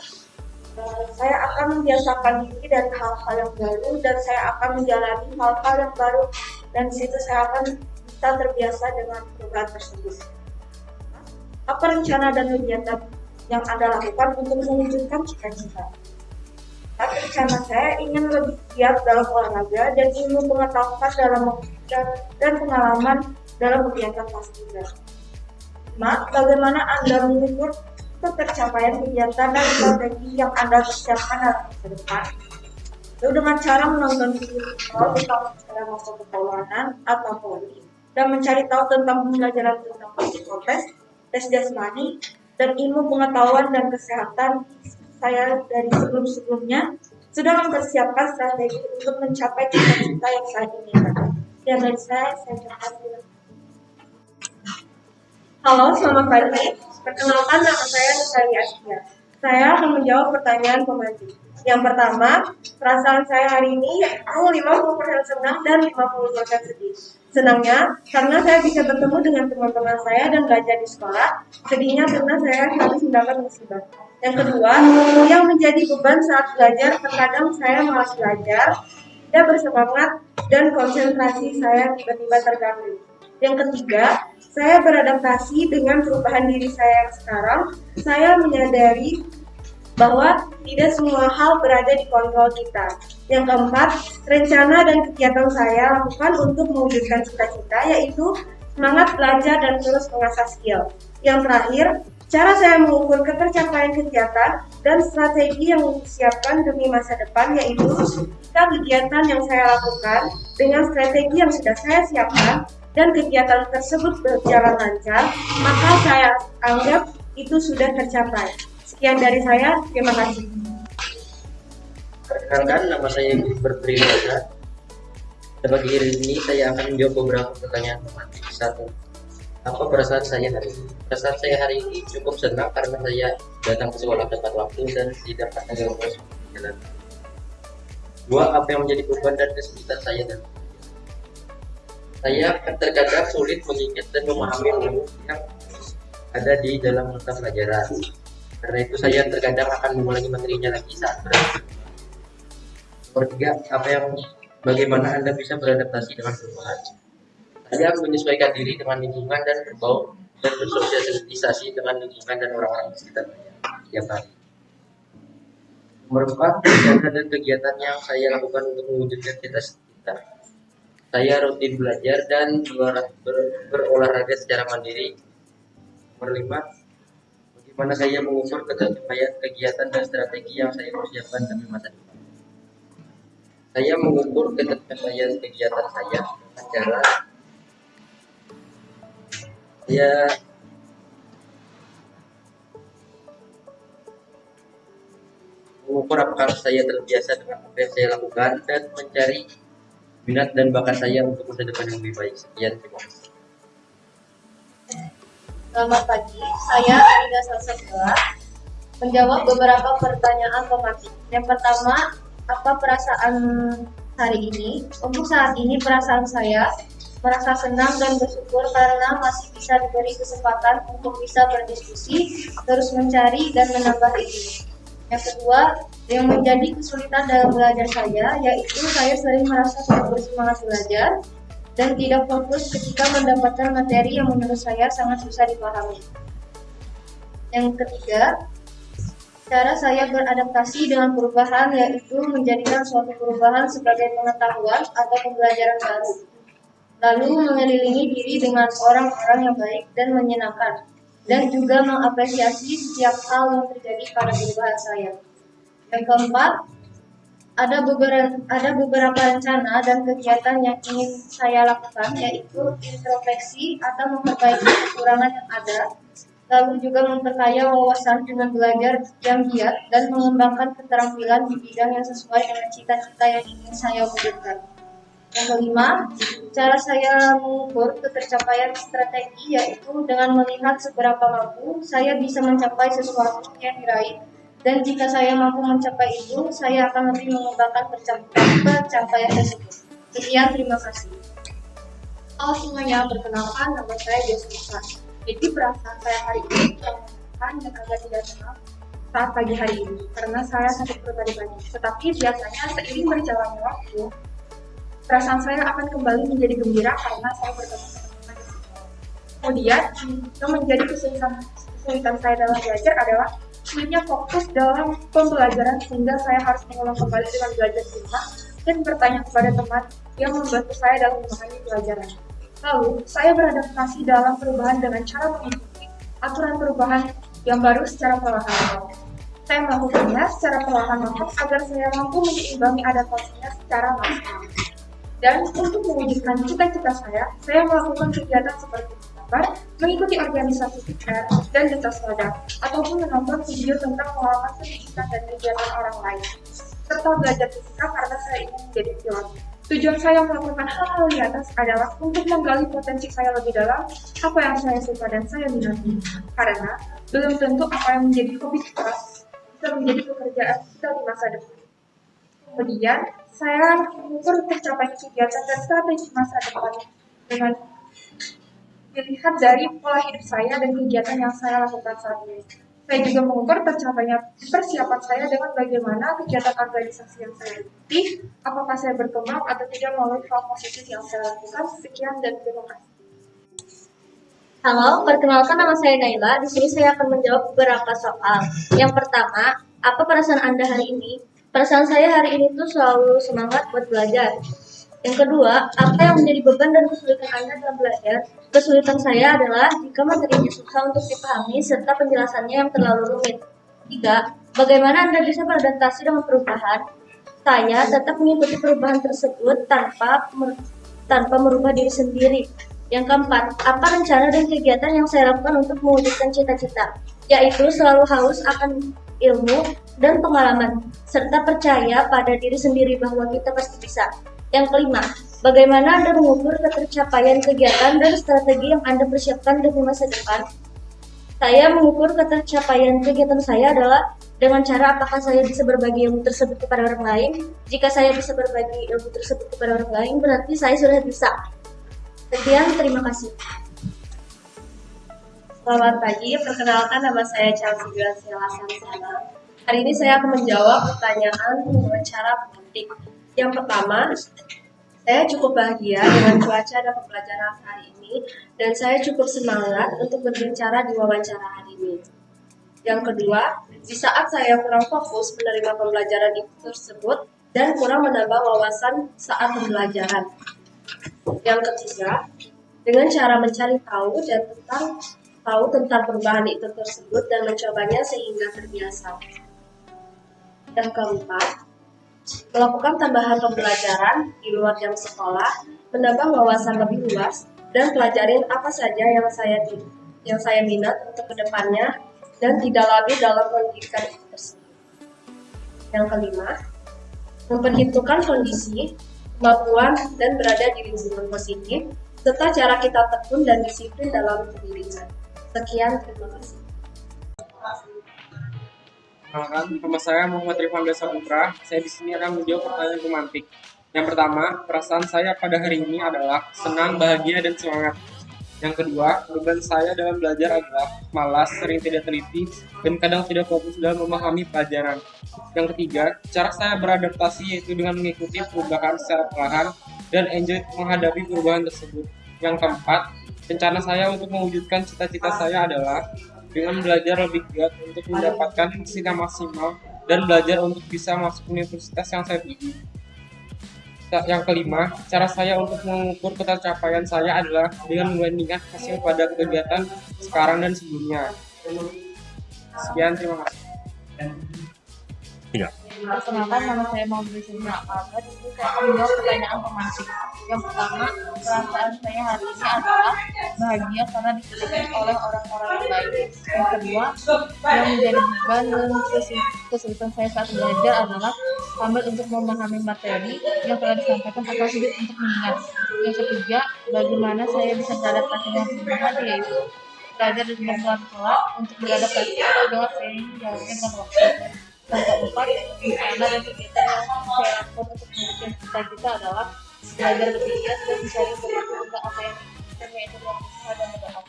Eh, saya akan membiasakan diri dari hal-hal yang baru dan saya akan menjalani hal-hal yang baru dan situ saya akan bisa terbiasa dengan perubahan tersebut. Apa rencana dan kegiatan yang Anda lakukan untuk mewujudkan cita-cita? Tapi rencana saya ingin lebih giat dalam olahraga dan ingin pengetahuan dalam dan, dan pengalaman dalam kegiatan paskibra. Mak, bagaimana Anda mengukur tercapaian kegiatan dan strategi yang Anda persiapkan dalam masa depan. Itu dengan cara menonton video tentang cara masuk keuangan atau poli dan mencari tahu tentang pembelajaran tentang psikotes, tes jasmani, dan ilmu pengetahuan dan kesehatan saya dari sebelum-sebelumnya sudah mempersiapkan strategi untuk mencapai cita-cita yang saya inginkan. Dan dari saya, saya ucapkan Halo, selamat pagi. Perkenalkan nama saya Nusari Asia. Saya akan menjawab pertanyaan pemancing. Yang pertama, perasaan saya hari ini yaitu 50% senang dan 50% sedih. Senangnya karena saya bisa bertemu dengan teman-teman saya dan belajar di sekolah. Sedihnya karena saya harus mendapat musibah. Yang kedua, yang menjadi beban saat belajar, terkadang saya malas belajar, tidak bersemangat, dan konsentrasi saya tiba-tiba terganggu. Yang ketiga, saya beradaptasi dengan perubahan diri saya yang sekarang. Saya menyadari bahwa tidak semua hal berada di kontrol kita. Yang keempat, rencana dan kegiatan saya lakukan untuk mewujudkan cita-cita yaitu semangat belajar dan terus mengasah skill. Yang terakhir, cara saya mengukur ketercapaian kegiatan dan strategi yang disiapkan demi masa depan yaitu jika kegiatan yang saya lakukan dengan strategi yang sudah saya siapkan dan kegiatan tersebut berjalan lancar, maka saya anggap itu sudah tercapai. Sekian dari saya, terima kasih. Perkenalkan, nama saya Gilbert Priwasa. Pagi ini saya akan menjawab beberapa pertanyaan teman. Satu, apa perasaan saya hari ini? Perasaan saya hari ini cukup senang karena saya datang ke sekolah tepat waktu dan tidak ada gangguan jalan. Dua, apa yang menjadi beban dan kesulitan saya dan saya terkadang sulit mengingat dan memahami ilmu yang ada di dalam mata pelajaran. Karena itu saya terkadang akan mengulangi materinya lagi saat berarti. Nomor tiga, apa yang bagaimana Anda bisa beradaptasi dengan perubahan? Saya menyesuaikan diri dengan lingkungan dan berbau dan bersosialisasi dengan lingkungan dan orang-orang di sekitar saya setiap hari. Nomor empat, kegiatan dan kegiatan yang saya lakukan untuk mewujudkan cita-cita saya rutin belajar dan ber, ber, berolahraga secara mandiri. Nomor lima, bagaimana saya mengukur ketercapaian kegiatan dan strategi yang saya persiapkan demi masa depan. Saya mengukur ketercapaian kegiatan saya dengan saya mengukur apakah saya terbiasa dengan apa yang saya lakukan dan mencari minat dan bakat saya untuk masa depan yang lebih baik. Sekian, terima kasih. Selamat pagi, saya Arida Salsabila menjawab beberapa pertanyaan tematik. Yang pertama, apa perasaan hari ini. Untuk saat ini perasaan saya merasa senang dan bersyukur karena masih bisa diberi kesempatan untuk bisa berdiskusi, terus mencari dan menambah ilmu. Yang kedua, yang menjadi kesulitan dalam belajar saya, yaitu saya sering merasa tidak bersemangat belajar dan tidak fokus ketika mendapatkan materi yang menurut saya sangat susah dipahami. Yang ketiga, cara saya beradaptasi dengan perubahan yaitu menjadikan suatu perubahan sebagai pengetahuan atau pembelajaran baru. Lalu mengelilingi diri dengan orang-orang yang baik dan menyenangkan, dan juga mengapresiasi setiap hal yang terjadi pada perubahan saya. Yang keempat, ada beberapa ada beberapa rencana dan kegiatan yang ingin saya lakukan yaitu introspeksi atau memperbaiki kekurangan yang ada lalu juga memperkaya wawasan dengan belajar yang giat dan mengembangkan keterampilan di bidang yang sesuai dengan cita-cita yang ingin saya wujudkan. Yang kelima, cara saya mengukur ketercapaian strategi yaitu dengan melihat seberapa mampu saya bisa mencapai sesuatu yang diraih dan jika saya mampu mencapai itu, saya akan lebih mengembangkan pencapaian tersebut. Sekian, terima kasih. Halo semuanya, perkenalkan nama saya Jessica. Jadi perasaan saya hari ini terang dan agak tidak tenang saat pagi hari ini karena saya sakit perut tadi pagi. Tetapi biasanya seiring berjalannya waktu, perasaan saya akan kembali menjadi gembira karena saya bertemu teman-teman di. Kemudian, yang menjadi kesulitan, kesulitan saya dalam belajar adalah sulitnya fokus dalam pembelajaran sehingga saya harus mengulang kembali dengan belajar di rumah dan bertanya kepada teman yang membantu saya dalam memahami pelajaran. Lalu, saya beradaptasi dalam perubahan dengan cara mengikuti aturan perubahan yang baru secara perlahan. Saya melakukannya secara perlahan-lahan agar saya mampu menyeimbangi adaptasinya secara maksimal. Dan untuk mewujudkan cita-cita saya, saya melakukan kegiatan seperti menggambar, mengikuti organisasi PR, dan duta selada, ataupun menonton video tentang pengalaman pendidikan dan kegiatan orang lain, serta belajar fisika karena saya ingin menjadi pilot. Tujuan saya melakukan hal-hal di atas adalah untuk menggali potensi saya lebih dalam, apa yang saya suka dan saya minati. Karena belum tentu apa yang menjadi hobi kita bisa menjadi pekerjaan kita di masa depan. Kemudian, saya mengukur tercapainya kegiatan dan strategi masa depan dengan dilihat dari pola hidup saya dan kegiatan yang saya lakukan saat ini. Saya juga mengukur tercapainya persiapan saya dengan bagaimana kegiatan organisasi yang saya ikuti, apakah saya berkembang atau tidak melalui hal positif yang saya lakukan. Sekian dan terima kasih. Halo, perkenalkan nama saya Naila. Di sini saya akan menjawab beberapa soal. Yang pertama, apa perasaan Anda hari ini? Perasaan saya hari ini tuh selalu semangat buat belajar. Yang kedua, apa yang menjadi beban dan kesulitan Anda dalam belajar? Kesulitan saya adalah jika materinya susah untuk dipahami serta penjelasannya yang terlalu rumit. Tiga, bagaimana Anda bisa beradaptasi dengan perubahan? Saya tetap mengikuti perubahan tersebut tanpa tanpa merubah diri sendiri. Yang keempat, apa rencana dan kegiatan yang saya lakukan untuk mewujudkan cita-cita? Yaitu selalu haus akan ilmu dan pengalaman, serta percaya pada diri sendiri bahwa kita pasti bisa. Yang kelima, bagaimana Anda mengukur ketercapaian kegiatan dan strategi yang Anda persiapkan demi masa depan? Saya mengukur ketercapaian kegiatan saya adalah dengan cara apakah saya bisa berbagi ilmu tersebut kepada orang lain. Jika saya bisa berbagi ilmu tersebut kepada orang lain, berarti saya sudah bisa. Sekian, terima kasih. Selamat pagi, perkenalkan nama saya Chelsea Graciela Sansana. Hari ini saya akan menjawab pertanyaan wawancara pemantik. Yang pertama, saya cukup bahagia dengan cuaca dan pembelajaran hari ini, dan saya cukup semangat untuk berbicara di wawancara hari ini. Yang kedua, di saat saya kurang fokus menerima pembelajaran itu tersebut dan kurang menambah wawasan saat pembelajaran. Yang ketiga, dengan cara mencari tahu dan tentang tahu tentang perubahan itu tersebut dan mencobanya sehingga terbiasa. Yang keempat, melakukan tambahan pembelajaran di luar jam sekolah, menambah wawasan lebih luas, dan pelajarin apa saja yang saya yang saya minat untuk ke depannya dan tidak labil dalam pendidikan tersebut. Yang kelima, memperhitungkan kondisi, kemampuan, dan berada di lingkungan positif, serta cara kita tekun dan disiplin dalam pendidikan. Sekian, terima kasih. Perkenalkan, nama saya Muhammad Rifan Desa Putra. Saya di sini akan menjawab pertanyaan pemantik. Yang pertama, perasaan saya pada hari ini adalah senang, bahagia, dan semangat. Yang kedua, beban saya dalam belajar adalah malas, sering tidak teliti, dan kadang tidak fokus dalam memahami pelajaran. Yang ketiga, cara saya beradaptasi yaitu dengan mengikuti perubahan secara perlahan dan enjoy menghadapi perubahan tersebut. Yang keempat, rencana saya untuk mewujudkan cita-cita saya adalah dengan belajar lebih giat untuk mendapatkan hasil maksimal dan belajar untuk bisa masuk universitas yang saya tuju. Yang kelima, cara saya untuk mengukur pencapaian saya adalah dengan membandingkan hasil pada kegiatan sekarang dan sebelumnya. Sekian, terima kasih. Perkenalkan nama saya Maudie Sina Alba. Di sini saya akan menjawab pertanyaan pemantik. Yang pertama, perasaan saya hari ini adalah bahagia karena dikelilingi oleh orang-orang yang baik. Yang kedua, yang menjadi beban dan kesul- kesulitan saya saat belajar adalah sambil untuk memahami materi yang telah disampaikan atau sulit untuk mengingat. Yang ketiga, bagaimana saya bisa beradaptasi dengan perubahan yaitu belajar dengan pelan-pelan untuk beradaptasi atau dengan saya menjalannya dengan waktu. Dan kegiatan yang saya lakukan untuk mewujudkan cita-cita adalah belajar giat dan mencari solusi untuk apa yang diinginkan yaitu dengan usaha dan berdoa.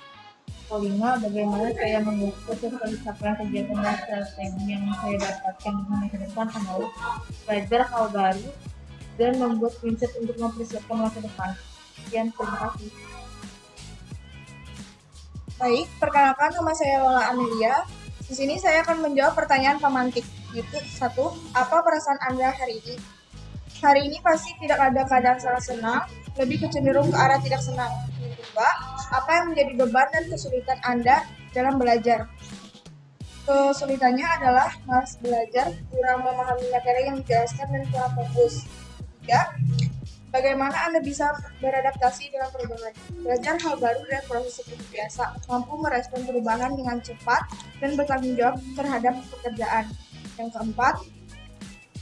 Kelima, bagaimana saya mengukur pencapaian kegiatan dan strategi yang saya dapatkan di masa depan adalah belajar hal baru dan membuat mindset untuk mempersiapkan masa depan. Sekian, terima kasih. Baik, perkenalkan nama saya Lola Amelia. Di sini saya akan menjawab pertanyaan pemantik. Yaitu satu, apa perasaan Anda hari ini? Hari ini pasti tidak ada keadaan sangat senang, lebih kecenderung ke arah tidak senang. Kedua, apa yang menjadi beban dan kesulitan Anda dalam belajar? Kesulitannya adalah malas belajar, kurang memahami materi yang dijelaskan dan kurang fokus. Ketiga, Bagaimana Anda bisa beradaptasi dengan perubahan? Belajar hal baru dan proses seperti biasa, mampu merespon perubahan dengan cepat dan bertanggung jawab terhadap pekerjaan. Yang keempat,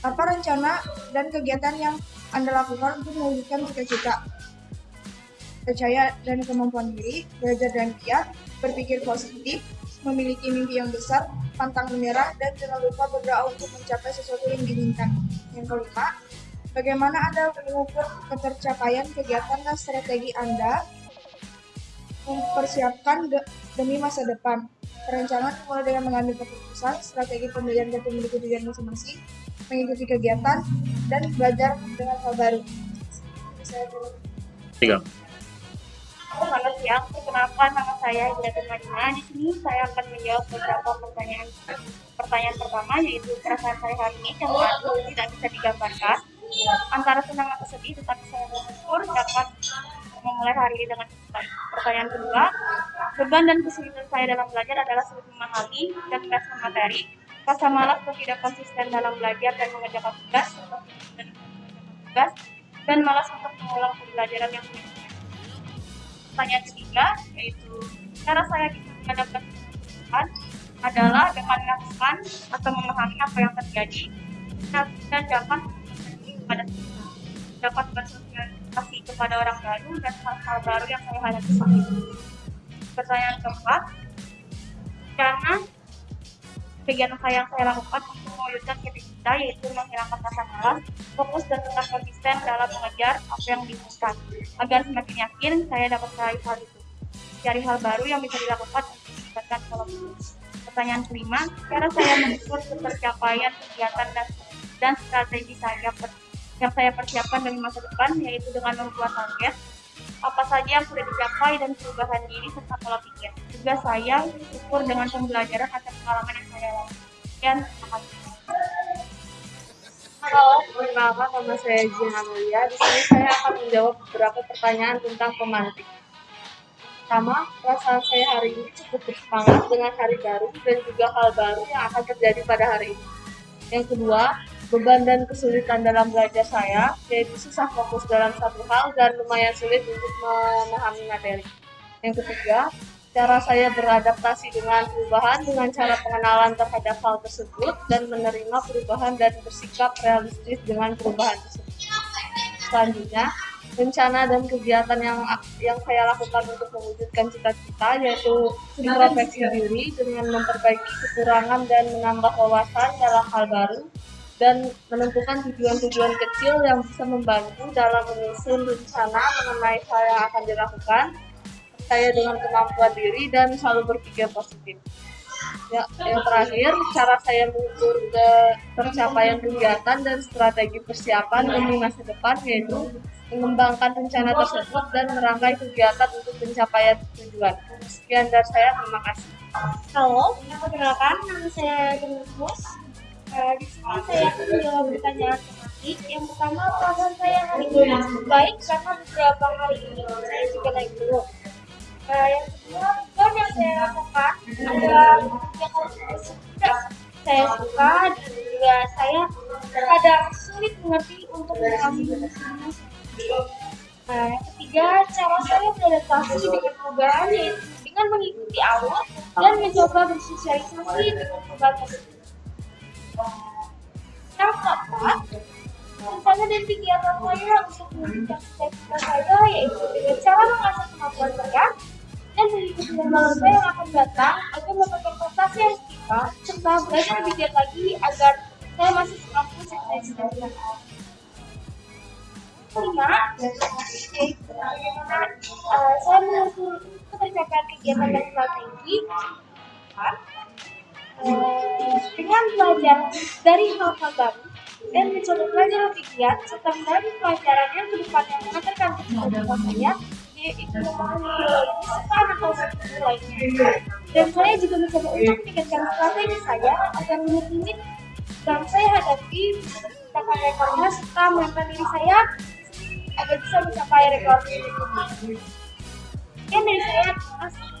apa rencana dan kegiatan yang Anda lakukan untuk mewujudkan cita-cita? Percaya dan kemampuan diri, belajar dan giat, berpikir positif, memiliki mimpi yang besar, pantang menyerah, dan jangan lupa berdoa untuk mencapai sesuatu yang diinginkan. Yang kelima, Bagaimana Anda mengukur ketercapaian kegiatan dan strategi Anda mempersiapkan de- demi masa depan? Perencanaan mulai dengan mengambil keputusan, strategi pembelajaran dan memiliki tujuan masing-masing, mengikuti kegiatan, dan belajar dengan hal baru. Saya Tiga. Selamat siang, perkenalkan nama saya Hidayatun Madina. Di sini saya akan menjawab beberapa pertanyaan. Pertanyaan pertama yaitu perasaan saya hari ini yang tidak bisa digambarkan. Antara senang atau sedih, tetapi saya bersyukur dapat memulai hari ini dengan. Pertanyaan kedua, beban dan kesulitan saya dalam belajar adalah sulit memahami dan merespon materi, rasa malas dan tidak konsisten dalam belajar dan mengerjakan tugas, dan tugas, dan malas untuk mengulang pembelajaran yang sulit pertanyaan ketiga yaitu cara saya bisa menghadapkan kebutuhan adalah dengan melakukan atau memahami apa yang terjadi dan dapat kepada kita dapat bersosialisasi kepada orang baru dan hal-hal baru yang saya hadapi saat ini. Pertanyaan keempat, karena kegiatan saya yang saya lakukan untuk mewujudkan cita-cita yaitu menghilangkan rasa malas, fokus dan tetap konsisten dalam mengejar apa yang diinginkan agar semakin yakin saya dapat meraih hal itu. Cari hal baru yang bisa dilakukan untuk meningkatkan solusi. Pertanyaan kelima, cara saya mengukur ketercapaian kegiatan dan, dan strategi saya yang saya persiapkan demi masa depan yaitu dengan membuat target apa saja yang sudah dicapai dan perubahan diri serta pola pikir. Juga saya ukur dengan pembelajaran atas pengalaman yang saya lalui. Sekian, terima kasih. Halo, perkenalkan nama saya Jihan Amelia. Di sini saya akan menjawab beberapa pertanyaan tentang pemantik. Pertama, perasaan saya hari ini cukup bersemangat dengan hari baru dan juga hal baru yang akan terjadi pada hari ini. Yang kedua, beban dan kesulitan dalam belajar saya, yaitu susah fokus dalam satu hal dan lumayan sulit untuk memahami materi. Yang ketiga, cara saya beradaptasi dengan perubahan dengan cara pengenalan terhadap hal tersebut dan menerima perubahan dan bersikap realistis dengan perubahan tersebut. Selanjutnya, rencana dan kegiatan yang yang saya lakukan untuk mewujudkan cita-cita yaitu introspeksi diri dengan memperbaiki kekurangan dan menambah wawasan dalam hal baru dan menentukan tujuan-tujuan kecil yang bisa membantu dalam menyusun rencana mengenai hal yang akan dilakukan, saya dengan kemampuan diri dan selalu berpikir positif. Ya, yang terakhir, cara saya mengukur ke tercapaian kegiatan dan strategi persiapan demi masa depan yaitu mengembangkan rencana tersebut dan merangkai kegiatan untuk pencapaian tujuan. Sekian dari saya, terima kasih. Halo, perkenalkan nama saya Genemus. Uh, di sini saya akan menjawab pertanyaan. Yang pertama, perasaan saya hari ini baik karena beberapa hari ini saya juga naik turun. Uh, yang kedua, beban yang saya rasakan adalah yang sudah saya suka dan juga saya kadang sulit mengerti untuk memahami Nah, yang ketiga, cara saya beradaptasi dengan perubahan yaitu dengan mengikuti alur dan mencoba bersosialisasi dengan perubahan tersebut. Yang keempat, rencana dan kegiatan saya untuk mewujudkan cita-cita saya yaitu dengan cara mengasah kemampuan saya dan mengikuti lembaga saya yang akan datang agar mendapatkan prestasi yang kita serta belajar lebih giat lagi agar saya masih mampu cita-cita saya kelima uh, saya mengukur ketercapaian kegiatan dan strategi dengan belajar dari hal-hal baru dan mencoba belajar lebih giat serta mencari pelajaran yang ke depannya mengantarkan kehidupan saya yaitu atau strategi lainnya dan saya juga mencoba untuk meningkatkan strategi saya agar limit-limit yang saya hadapi mencapai rekornya serta menambah diri saya agar bisa mencapai rekor berikutnya. Sekian dari saya, terima kasih.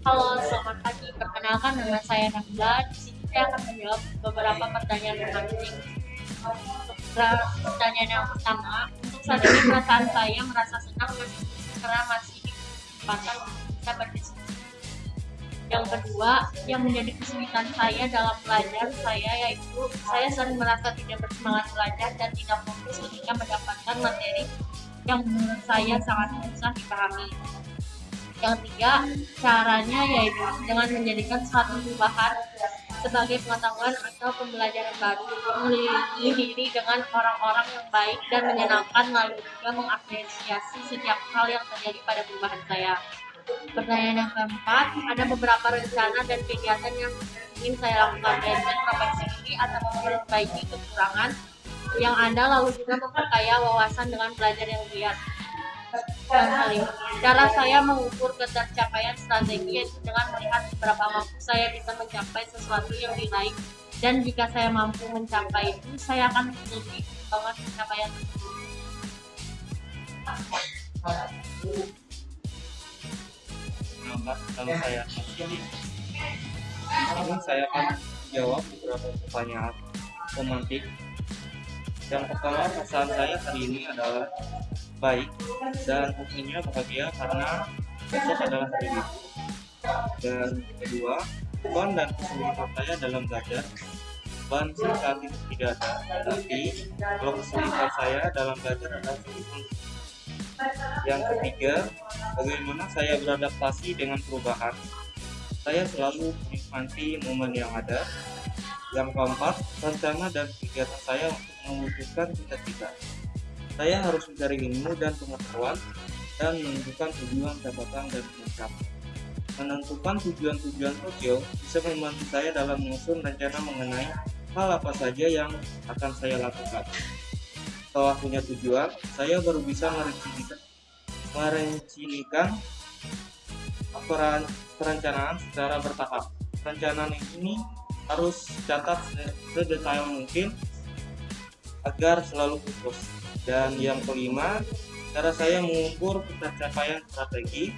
Halo, selamat pagi. Perkenalkan nama saya Nabila. Di sini saya akan menjawab beberapa pertanyaan penting. Pertanyaan yang pertama, untuk saat ini perasaan saya merasa senang karena masih di kesempatan bisa berdiskusi. Yang kedua, yang menjadi kesulitan saya dalam belajar saya yaitu saya sering merasa tidak bersemangat belajar dan tidak fokus ketika mendapatkan materi yang menurut saya sangat susah dipahami. Yang ketiga, caranya yaitu dengan menjadikan suatu perubahan sebagai pengetahuan atau pembelajaran baru, diri dengan orang-orang yang baik dan menyenangkan lalu juga mengapresiasi setiap hal yang terjadi pada perubahan saya. Pertanyaan yang keempat, ada beberapa rencana dan kegiatan yang ingin saya lakukan yaitu profesi ini atau memperbaiki kekurangan yang ada lalu juga memperkaya wawasan dengan belajar yang giat. Cara saya mengukur ketercapaian strategi yaitu dengan melihat beberapa mampu saya bisa mencapai sesuatu yang diraih dan jika saya mampu mencapai itu, saya akan lebih banget pencapaian tersebut. kalau saya ini saya akan jawab beberapa pertanyaan romantik yang pertama pesan saya hari ini adalah baik dan tentunya bahagia karena besok adalah hari ini dan kedua beban dan kesulitan saya dalam belajar beban saat itu tidak ada tapi kalau kesulitan saya dalam belajar adalah yang ketiga, bagaimana saya beradaptasi dengan perubahan. Saya selalu menikmati momen yang ada. Yang keempat, rencana dan kegiatan saya untuk mewujudkan cita-cita. Saya harus mencari ilmu dan pengetahuan dan menentukan tujuan jabatan dan mencapai. Menentukan tujuan-tujuan kecil bisa membantu saya dalam menyusun rencana mengenai hal apa saja yang akan saya lakukan setelah punya tujuan, saya baru bisa merencanakan, merencanakan perencanaan secara bertahap. Perencanaan ini harus catat sedetail mungkin agar selalu fokus. Dan yang kelima, cara saya mengukur pencapaian strategi,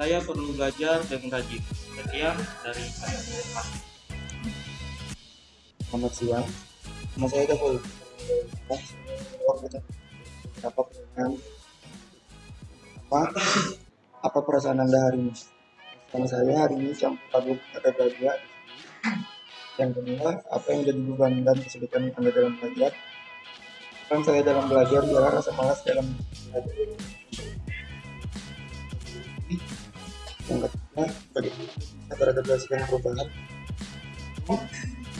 saya perlu belajar dengan rajin. Sekian dari saya. Selamat siang. Nama saya Dapul apa pertanyaan apa apa perasaan anda hari ini sama saya hari ini yang pertama ada belajar yang kedua apa yang jadi beban dan kesulitan anda dalam belajar kan saya dalam belajar adalah rasa malas dalam belajar. Yang ketiga bagaimana kita beradaptasi dengan perubahan.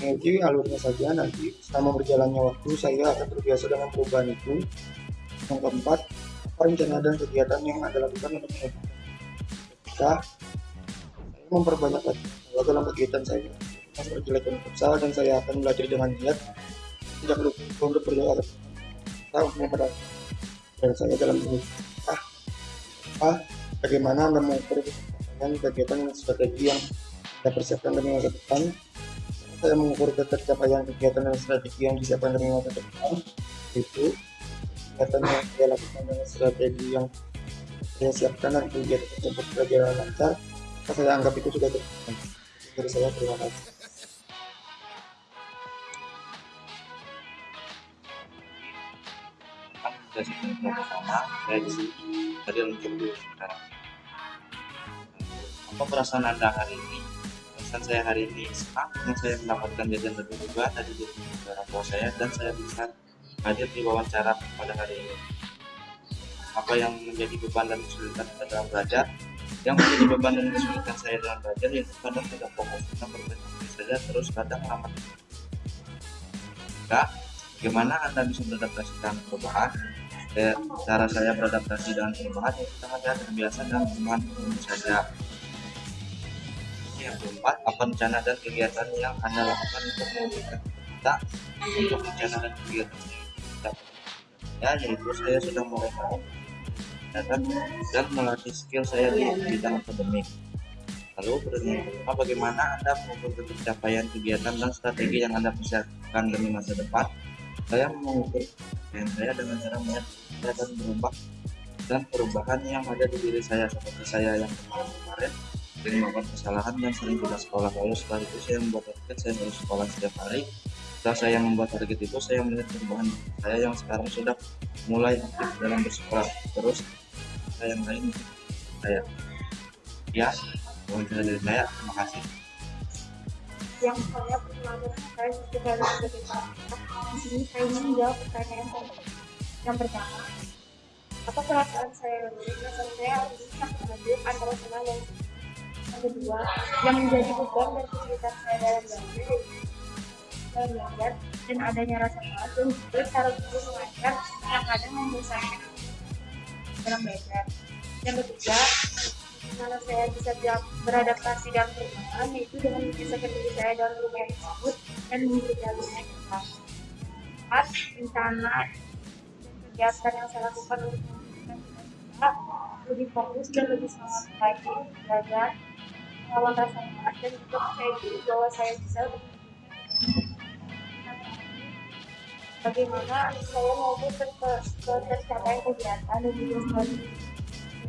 Mengikuti alurnya saja nanti selama berjalannya waktu saya akan terbiasa dengan perubahan itu. Yang keempat rencana dan kegiatan yang anda lakukan untuk ketika saya memperbanyak bahwa dalam kegiatan saya mas berjelekan futsal dan saya akan belajar dengan niat. Tidak lupa untuk berdoa kita untuk memperbaiki dan saya dalam ini. Ah, ah bagaimana mengukur kegiatan dan strategi yang anda persiapkan demi masa depan? Saya mengukur ketercapaian kegiatan dan strategi yang disiapkan demi masa depan. Itu kegiatan yang saya lakukan dengan strategi yang saya siapkan dan kegiatan tersebut berjalan lancar. Saya anggap itu sudah tercapai dari saya terima kasih tadi untuk dulu sekarang. Apa perasaan anda hari ini? Perasaan saya hari ini senang karena saya mendapatkan jajan lebih tadi dari orang tua saya dan saya bisa hadir di wawancara pada hari ini. Apa yang menjadi beban dan kesulitan dalam belajar? Yang menjadi beban dan kesulitan saya dalam belajar yaitu kadang tidak fokus kita berpikir saja terus kadang lama Kak, bagaimana anda bisa beradaptasi dengan perubahan Eh, cara saya beradaptasi dengan perubahan itu sangat saya terbiasa dengan perubahan saja yang keempat apa rencana dan kegiatan yang anda lakukan untuk mewujudkan kita untuk rencana dan kegiatan kita. Ya yaitu saya sudah mulai mau datang dan melatih skill saya di bidang akademik. Lalu pertanyaan bagaimana anda mengukur pencapaian kegiatan dan strategi yang anda persiapkan demi masa depan saya mengukur dan saya dengan cara melihat dan berubah dan perubahan yang ada di diri saya seperti saya yang kemarin-kemarin sering melakukan kesalahan dan sering tidak sekolah. Lalu setelah itu saya membuat target saya harus sekolah setiap hari. Setelah saya membuat target itu saya melihat perubahan saya yang sekarang sudah mulai aktif dalam bersekolah. Terus saya yang lain saya. Ya wawancara dari saya terima kasih yang saya perkenalkan saya sudah sebagai di sini saya menjawab pertanyaan yang pertama apa perasaan saya? Ini perasaan saya sangat adil antara senang dan yang kedua yang menjadi beban dan kesulitan saya dalam belajar belajar dan adanya rasa malas dan juga cara guru mengajar yang kadang membosankan dalam belajar. Yang ketiga mana saya bisa beradaptasi dalam perubahan yaitu dengan menyelesaikan diri saya dalam perubahan tersebut dan alurnya kelas empat rencana kegiatan yang saya lakukan untuk cita-cita lebih fokus dan lebih semangat lagi belajar melawan rasa malas dan juga percaya diri bahwa saya bisa bagaimana saya ke tercapaian kegiatan dan juga strategi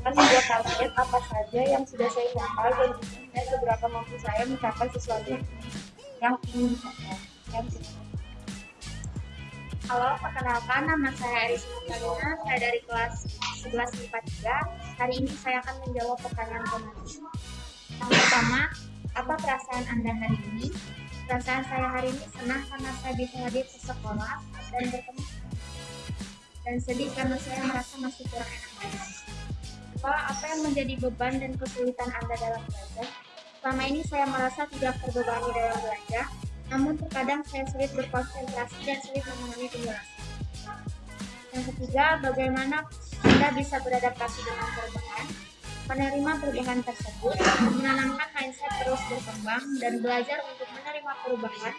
dengan membuat target apa saja yang sudah saya capai dan juga seberapa mampu saya mencapai sesuatu yang ingin dicapai. Yang Halo, perkenalkan nama saya Aris Martalina, saya dari kelas 11 IPA 3. Hari ini saya akan menjawab pertanyaan pemateri. Yang pertama, apa perasaan Anda hari ini? Perasaan saya hari ini senang karena saya bisa hadir ke sekolah dan bertemu dan sedih karena saya merasa masih kurang enak badan. Apa, apa yang menjadi beban dan kesulitan Anda dalam belajar? Selama ini saya merasa tidak terbebani dalam belajar, namun terkadang saya sulit berkonsentrasi dan sulit memahami penjelasan. Yang ketiga, bagaimana Anda bisa beradaptasi dengan perubahan, menerima perubahan tersebut, menanamkan mindset terus berkembang, dan belajar untuk menerima perubahan,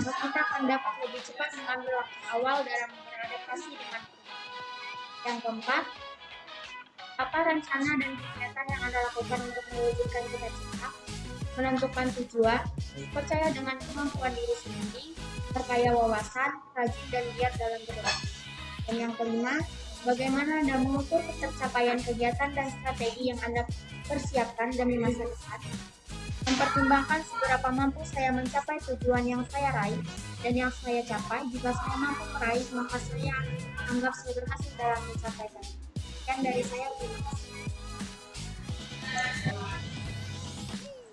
maka kita akan dapat lebih cepat mengambil waktu awal dalam beradaptasi dengan perubahan. Yang keempat, apa rencana dan kegiatan yang Anda lakukan untuk mewujudkan cita-cita? menentukan tujuan, percaya dengan kemampuan diri sendiri, perkaya wawasan, rajin dan giat dalam bergerak. Dan yang kelima, bagaimana Anda mengukur tercapaian kegiatan dan strategi yang Anda persiapkan demi masa depan. Mempertimbangkan seberapa mampu saya mencapai tujuan yang saya raih dan yang saya capai. Jika saya mampu meraih, maka saya anggap saya berhasil dalam mencapainya. Yang dari saya.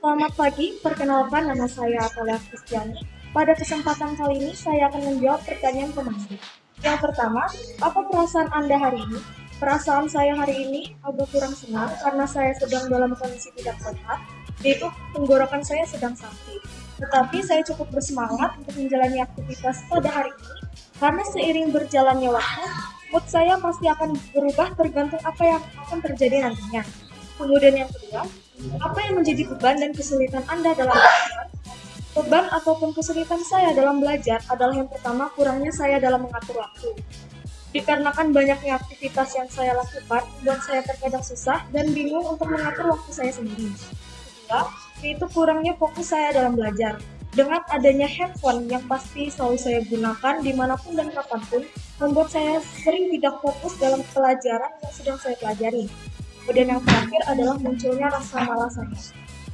Selamat pagi, perkenalkan nama saya Atalia Kristiani. Pada kesempatan kali ini saya akan menjawab pertanyaan pemateri. Yang pertama, apa perasaan Anda hari ini? Perasaan saya hari ini agak kurang senang karena saya sedang dalam kondisi tidak sehat, yaitu tenggorokan saya sedang sakit. Tetapi saya cukup bersemangat untuk menjalani aktivitas pada hari ini karena seiring berjalannya waktu, mood saya pasti akan berubah tergantung apa yang akan terjadi nantinya. Kemudian yang kedua, apa yang menjadi beban dan kesulitan Anda dalam belajar? Beban ataupun kesulitan saya dalam belajar adalah yang pertama kurangnya saya dalam mengatur waktu. Dikarenakan banyaknya aktivitas yang saya lakukan, membuat saya terkadang susah dan bingung untuk mengatur waktu saya sendiri. Kedua, yaitu kurangnya fokus saya dalam belajar. Dengan adanya handphone yang pasti selalu saya gunakan di mana pun dan kapan pun, membuat saya sering tidak fokus dalam pelajaran yang sedang saya pelajari. Kemudian yang terakhir adalah munculnya rasa malas saya.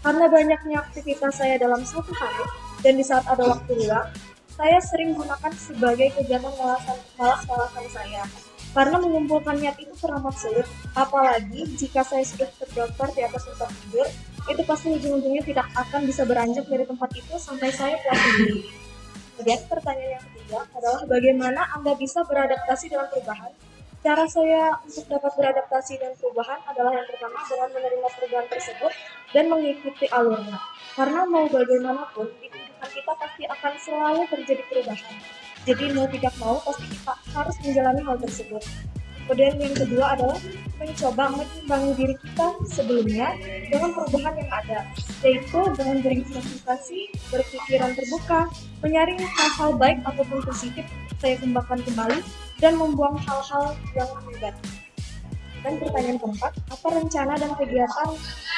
Karena banyaknya aktivitas saya dalam satu hari, dan di saat ada waktu luang, saya sering gunakan sebagai kegiatan malasan- malas-malasan saya. Karena mengumpulkan niat itu teramat sulit, apalagi jika saya sudah terdaftar di atas tempat tidur, itu pasti ujung-ujungnya tidak akan bisa beranjak dari tempat itu sampai saya puas sendiri. Kemudian pertanyaan yang ketiga adalah bagaimana Anda bisa beradaptasi dengan perubahan? Cara saya untuk dapat beradaptasi dengan perubahan adalah yang pertama dengan menerima perubahan tersebut dan mengikuti alurnya. Karena mau bagaimanapun, di kehidupan kita pasti akan selalu terjadi perubahan. Jadi mau tidak mau pasti kita harus menjalani hal tersebut. Kemudian yang kedua adalah mencoba mengimbangi diri kita sebelumnya dengan perubahan yang ada, yaitu dengan berinvestasi, berpikiran terbuka, menyaring hal-hal baik ataupun positif saya kembangkan kembali, dan membuang hal-hal yang negatif. Dan pertanyaan keempat, apa rencana dan kegiatan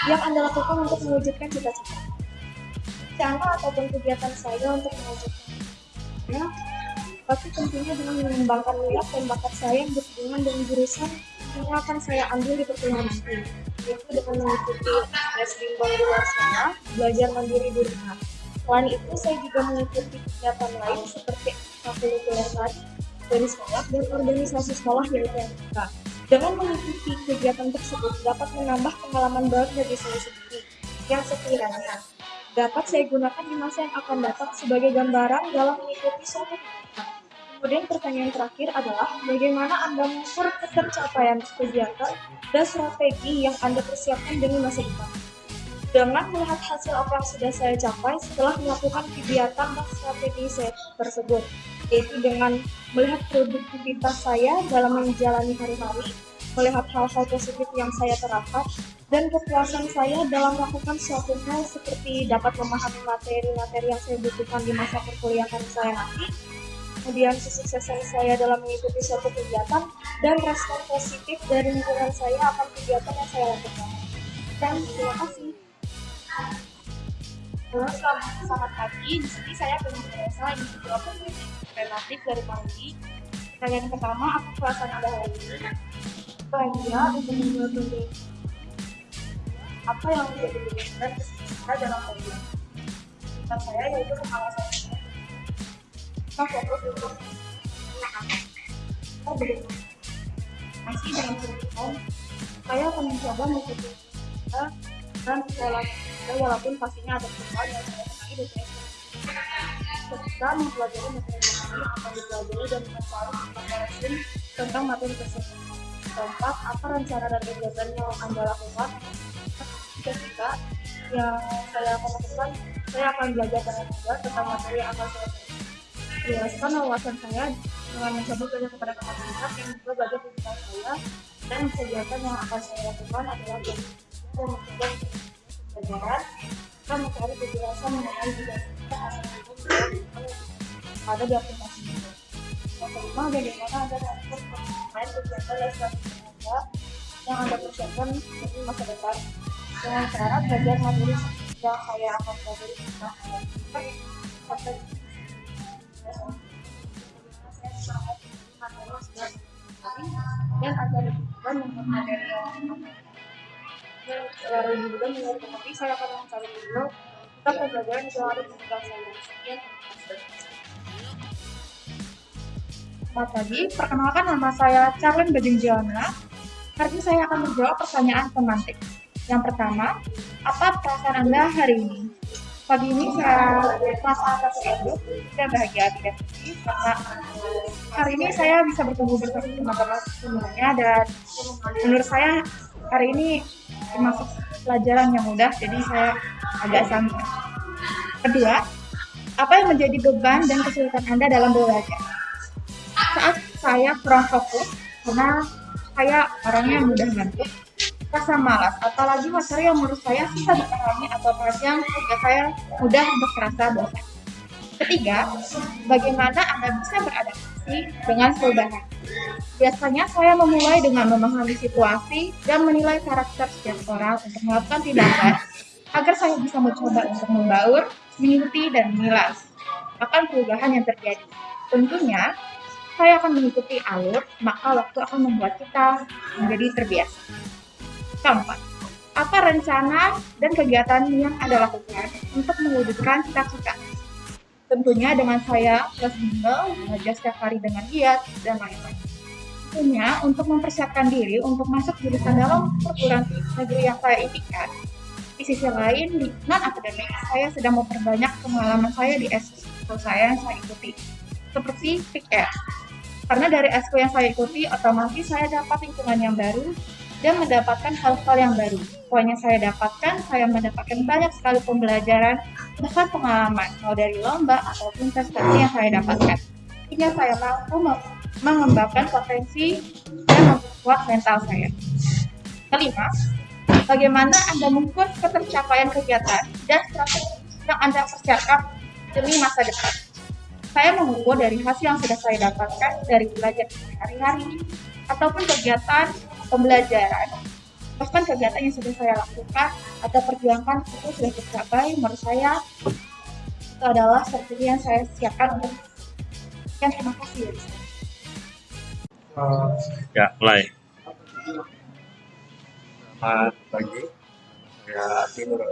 yang Anda lakukan untuk mewujudkan cita-cita? Rencana ataupun kegiatan saya untuk mewujudkan cita pasti tentunya dengan mengembangkan minat dan bakat saya yang berhubungan dengan jurusan yang akan saya ambil di perkuliahan nanti yaitu dengan mengikuti les bimbel di luar sana, belajar mandiri di rumah. Selain itu, saya juga mengikuti kegiatan lain seperti ekstrakurikuler tadi dari sekolah dan organisasi sekolah yaitu MTK. Dengan mengikuti kegiatan tersebut dapat menambah pengalaman baru bagi saya sendiri yang sekiranya dapat saya gunakan di masa yang akan datang sebagai gambaran dalam mengikuti suatu kegiatan. Kemudian pertanyaan terakhir adalah bagaimana Anda mengukur pencapaian kegiatan dan strategi yang Anda persiapkan demi masa depan. Dengan melihat hasil apa yang sudah saya capai setelah melakukan kegiatan dan strategi saya tersebut, yaitu dengan melihat produktivitas saya dalam menjalani hari-hari, melihat hal-hal positif yang saya terapkan, dan kepuasan saya dalam melakukan suatu hal seperti dapat memahami materi-materi yang saya butuhkan di masa perkuliahan saya nanti, kemudian kesuksesan saya dalam mengikuti suatu kegiatan, dan respon positif dari lingkungan saya akan kegiatan yang saya lakukan. Dan terima kasih. Halo, selamat, selamat pagi. Di sini saya Penuh Teresa, ini menjawab relatif dari Pagi. Pertanyaan pertama, apa perasaan Anda hari ini? Bahagia untuk membuat. Apa yang menjadi kita dalam kuliah? Kita saya yaitu kepala Masih dengan tujuan, saya akan mencoba mengikuti dan saya walaupun pastinya ada perubahan yang saya kenali dan saya ketika mempelajari materi ini akan dipelajari dan mencari informasi tentang materi tersebut. Keempat, apa rencana dan kegiatan yang Anda lakukan? Ketika yang saya akan lakukan, saya akan belajar dengan juga tentang materi yang akan saya jelaskan wawasan saya dengan mencoba belajar kepada kapasitas yang juga belajar tentang saya dan kegiatan yang akan saya lakukan adalah dan mencoba pelajaran kita mencari kejelasan mengenai juga kita asal ada di aplikasi ini. Yang kelima, bagaimana Anda dapat main kegiatan dan strategi yang Anda persiapkan untuk masa depan dengan cara belajar materi yang saya akan pelajari di masa depan dan ada juga untuk materi yang selalu juga menurut tapi saya akan mencari dulu kita pembelajaran yang harus dibuka saya Selamat pagi, perkenalkan nama saya Charlene Bajing Jiona. Hari ini saya akan menjawab pertanyaan pemantik. Yang pertama, apa perasaan Anda hari ini? Pagi ini saya perasaan satu hidup, saya bahagia tidak sedih karena hari ini saya bisa bertemu bersama teman-teman semuanya dan menurut saya hari ini termasuk pelajaran yang mudah jadi saya agak santai kedua Apa yang menjadi beban dan kesulitan Anda dalam belajar? Saat saya kurang fokus, karena saya orangnya mudah ngantuk, rasa malas, apalagi materi yang menurut saya susah dipahami atau yang juga saya mudah untuk terasa bosan. Ketiga, bagaimana Anda bisa beradaptasi dengan perubahan? Biasanya saya memulai dengan memahami situasi dan menilai karakter setiap orang untuk melakukan tindakan agar saya bisa mencoba untuk membaur, mengikuti, dan mengilas akan perubahan yang terjadi. Tentunya, saya akan mengikuti alur, maka waktu akan membuat kita menjadi terbiasa. Keempat, apa rencana dan kegiatan yang Anda lakukan untuk mewujudkan cita-cita? Tentunya dengan saya plus bimbel, belajar setiap hari dengan giat, dan lain-lain. Tentunya untuk mempersiapkan diri untuk masuk jurusan dalam perguruan negeri yang saya impikan. Di sisi lain, di non-akademik, saya sedang memperbanyak pengalaman saya di SKU saya yang saya ikuti, seperti PIKR. Karena dari SKU yang saya ikuti, otomatis saya dapat lingkungan yang baru dan mendapatkan hal-hal yang baru. Poin yang saya dapatkan, saya mendapatkan banyak sekali pembelajaran, bahkan pengalaman, mau dari lomba ataupun prestasi yang saya dapatkan. Hingga saya mampu mengembangkan potensi dan memperkuat mental saya. Kelima, bagaimana Anda mengukur ketercapaian kegiatan dan strategi yang Anda persiapkan demi masa depan. Saya mengukur dari hasil yang sudah saya dapatkan dari belajar hari-hari ataupun kegiatan pembelajaran bahkan kegiatan yang sudah saya lakukan atau perjuangkan itu sudah tercapai menurut saya itu adalah strategi yang saya siapkan untuk yang terima kasih Ya, mulai. Selamat pagi. Saya Ati Nurul.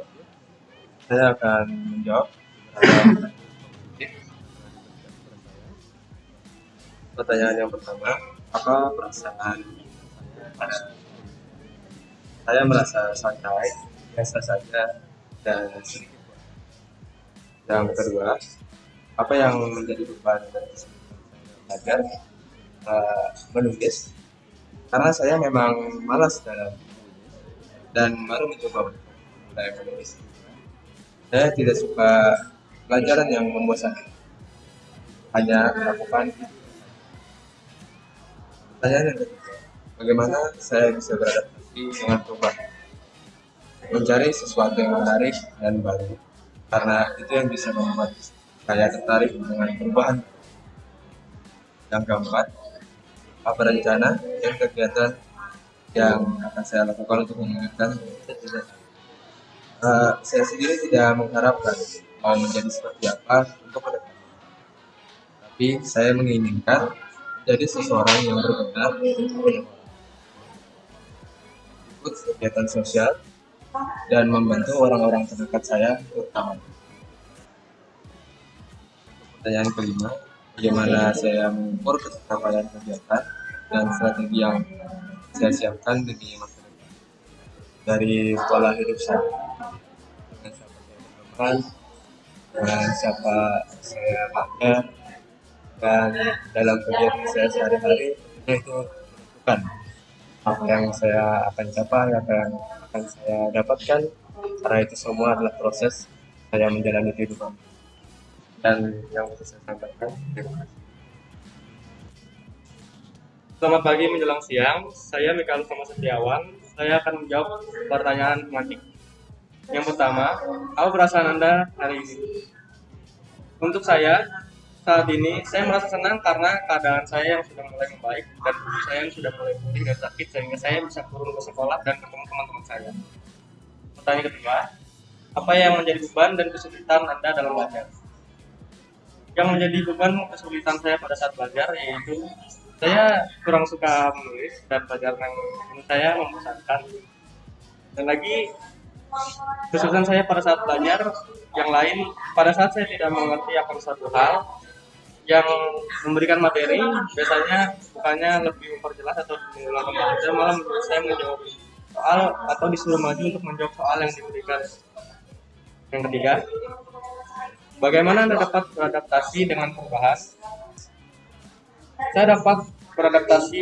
Saya akan menjawab pertanyaan yang pertama. Apa perasaan pada saya merasa santai, biasa saja, dan sedikit. Yang kedua, apa yang menjadi beban saya belajar uh, menulis karena saya memang malas dalam dan baru mencoba mulai menulis. Saya tidak suka pelajaran yang membosankan. Hanya melakukan pertanyaan yang ketiga, bagaimana saya bisa beradaptasi dengan perubahan? Mencari sesuatu yang menarik dan baru, karena itu yang bisa membuat saya tertarik dengan perubahan. Yang keempat, apa rencana dan kegiatan yang akan saya lakukan untuk mewujudkan uh, saya sendiri tidak mengharapkan mau menjadi seperti apa untuk ke. Tapi saya menginginkan menjadi seseorang yang berguna ikut kegiatan sosial dan membantu orang-orang terdekat saya terutama. Pertanyaan kelima, bagaimana saya mengukur pencapaian kegiatan dan strategi yang saya siapkan demi masa depan? Dari pola hidup saya. Dengan siapa saya berteman dengan siapa saya makan dan dalam kegiatan saya sehari-hari itu menentukan apa yang saya akan capai apa yang akan saya dapatkan karena itu semua adalah proses saya menjalani kehidupan dan yang bisa saya sampaikan terima kasih Selamat pagi menjelang siang, saya Mikael Sama Setiawan. Saya akan menjawab pertanyaan tematik. Yang pertama, apa perasaan Anda hari ini? Untuk saya, saat ini saya merasa senang karena keadaan saya yang sudah mulai membaik dan tubuh saya yang sudah mulai pulih dan sakit sehingga saya bisa turun ke sekolah dan ketemu teman-teman saya. Pertanyaan kedua, apa yang menjadi beban dan kesulitan Anda dalam belajar? Yang menjadi beban kesulitan saya pada saat belajar yaitu saya kurang suka menulis dan pelajaran yang menurut saya membosankan dan lagi kesulitan saya pada saat belajar yang lain pada saat saya tidak mengerti akan suatu hal yang memberikan materi biasanya bukannya lebih memperjelas atau mengulang kembali menurut saya menjawab soal atau disuruh maju untuk menjawab soal yang diberikan. Yang ketiga bagaimana anda dapat beradaptasi dengan perubahan? Saya dapat beradaptasi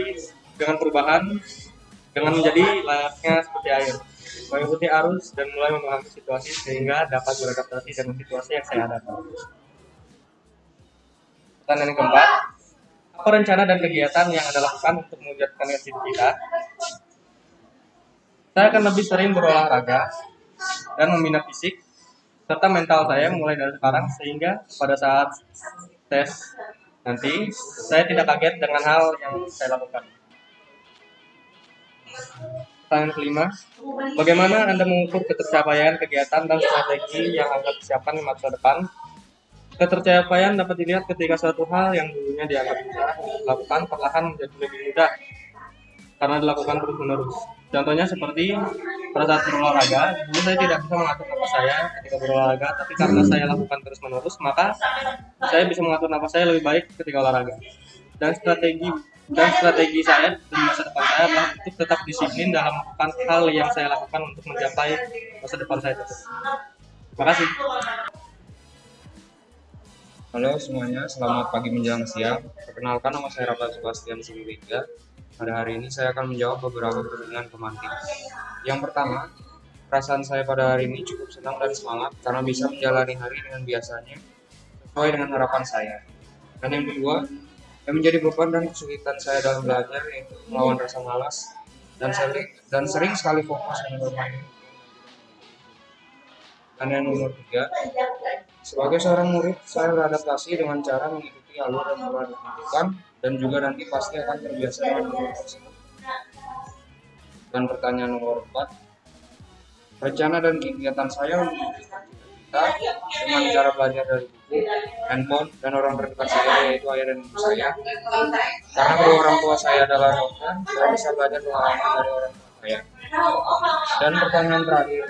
dengan perubahan dengan menjadi layaknya seperti air mengikuti arus dan mulai memahami situasi sehingga dapat beradaptasi dengan situasi yang saya hadapi Pertanyaan yang keempat, apa rencana dan kegiatan yang Anda lakukan untuk mewujudkan cita-cita? Saya akan lebih sering berolahraga dan membina fisik serta mental saya mulai dari sekarang sehingga pada saat tes nanti saya tidak kaget dengan hal yang saya lakukan. Pertanyaan kelima, bagaimana Anda mengukur ketercapaian kegiatan dan strategi yang Anda persiapkan di masa depan? Ketercapaian dapat dilihat ketika suatu hal yang dulunya dianggap mudah dilakukan perlahan menjadi lebih mudah karena dilakukan terus-menerus. Contohnya seperti pada saat berolahraga, dulu saya tidak bisa mengatur nafas saya ketika berolahraga, tapi karena saya lakukan terus-menerus, maka saya bisa mengatur nafas saya lebih baik ketika olahraga. Dan strategi dan strategi saya di masa depan saya adalah untuk tetap disiplin dalam melakukan hal yang saya lakukan untuk mencapai masa depan saya tersebut. Terima kasih. Halo semuanya, selamat pagi menjelang siang. Perkenalkan nama saya Rafa Sebastian Simulingga. Pada hari ini saya akan menjawab beberapa pertanyaan pemantik. Yang pertama, perasaan saya pada hari ini cukup senang dan semangat karena bisa menjalani hari dengan biasanya sesuai dengan harapan saya. Dan yang kedua, yang menjadi beban dan kesulitan saya dalam belajar yaitu melawan rasa malas dan sering dan sering sekali fokus dengan bermain. Dan yang nomor tiga, sebagai seorang murid, saya beradaptasi dengan cara mengikuti alur yang telah ditentukan dan juga nanti pasti akan terbiasa dengan alur tersebut. Dan pertanyaan nomor empat, rencana dan kegiatan saya untuk kita dengan cara belajar dari buku, handphone, dan orang terdekat saya yaitu ayah dan ibu saya. Karena kedua orang tua saya adalah dokter, saya bisa belajar pengalaman dari orang tua Dan pertanyaan terakhir,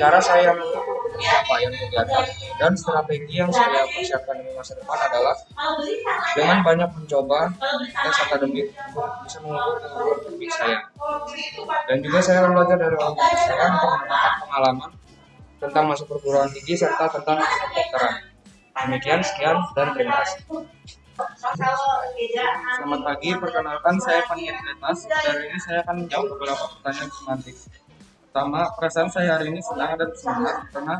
cara saya mengukur pencapaian kegiatan dan strategi yang saya persiapkan di masa depan adalah dengan banyak mencoba tes akademik bisa mengukur kemampuan saya. Dan juga saya akan belajar dari orang tua saya untuk mendapatkan pengalaman tentang masuk perguruan tinggi serta tentang kedokteran. Demikian, sekian, dan terima kasih. Selamat pagi, perkenalkan saya Paniat Letas. Dari ini saya akan menjawab beberapa pertanyaan semantik. Pertama, perasaan saya hari ini senang dan semangat karena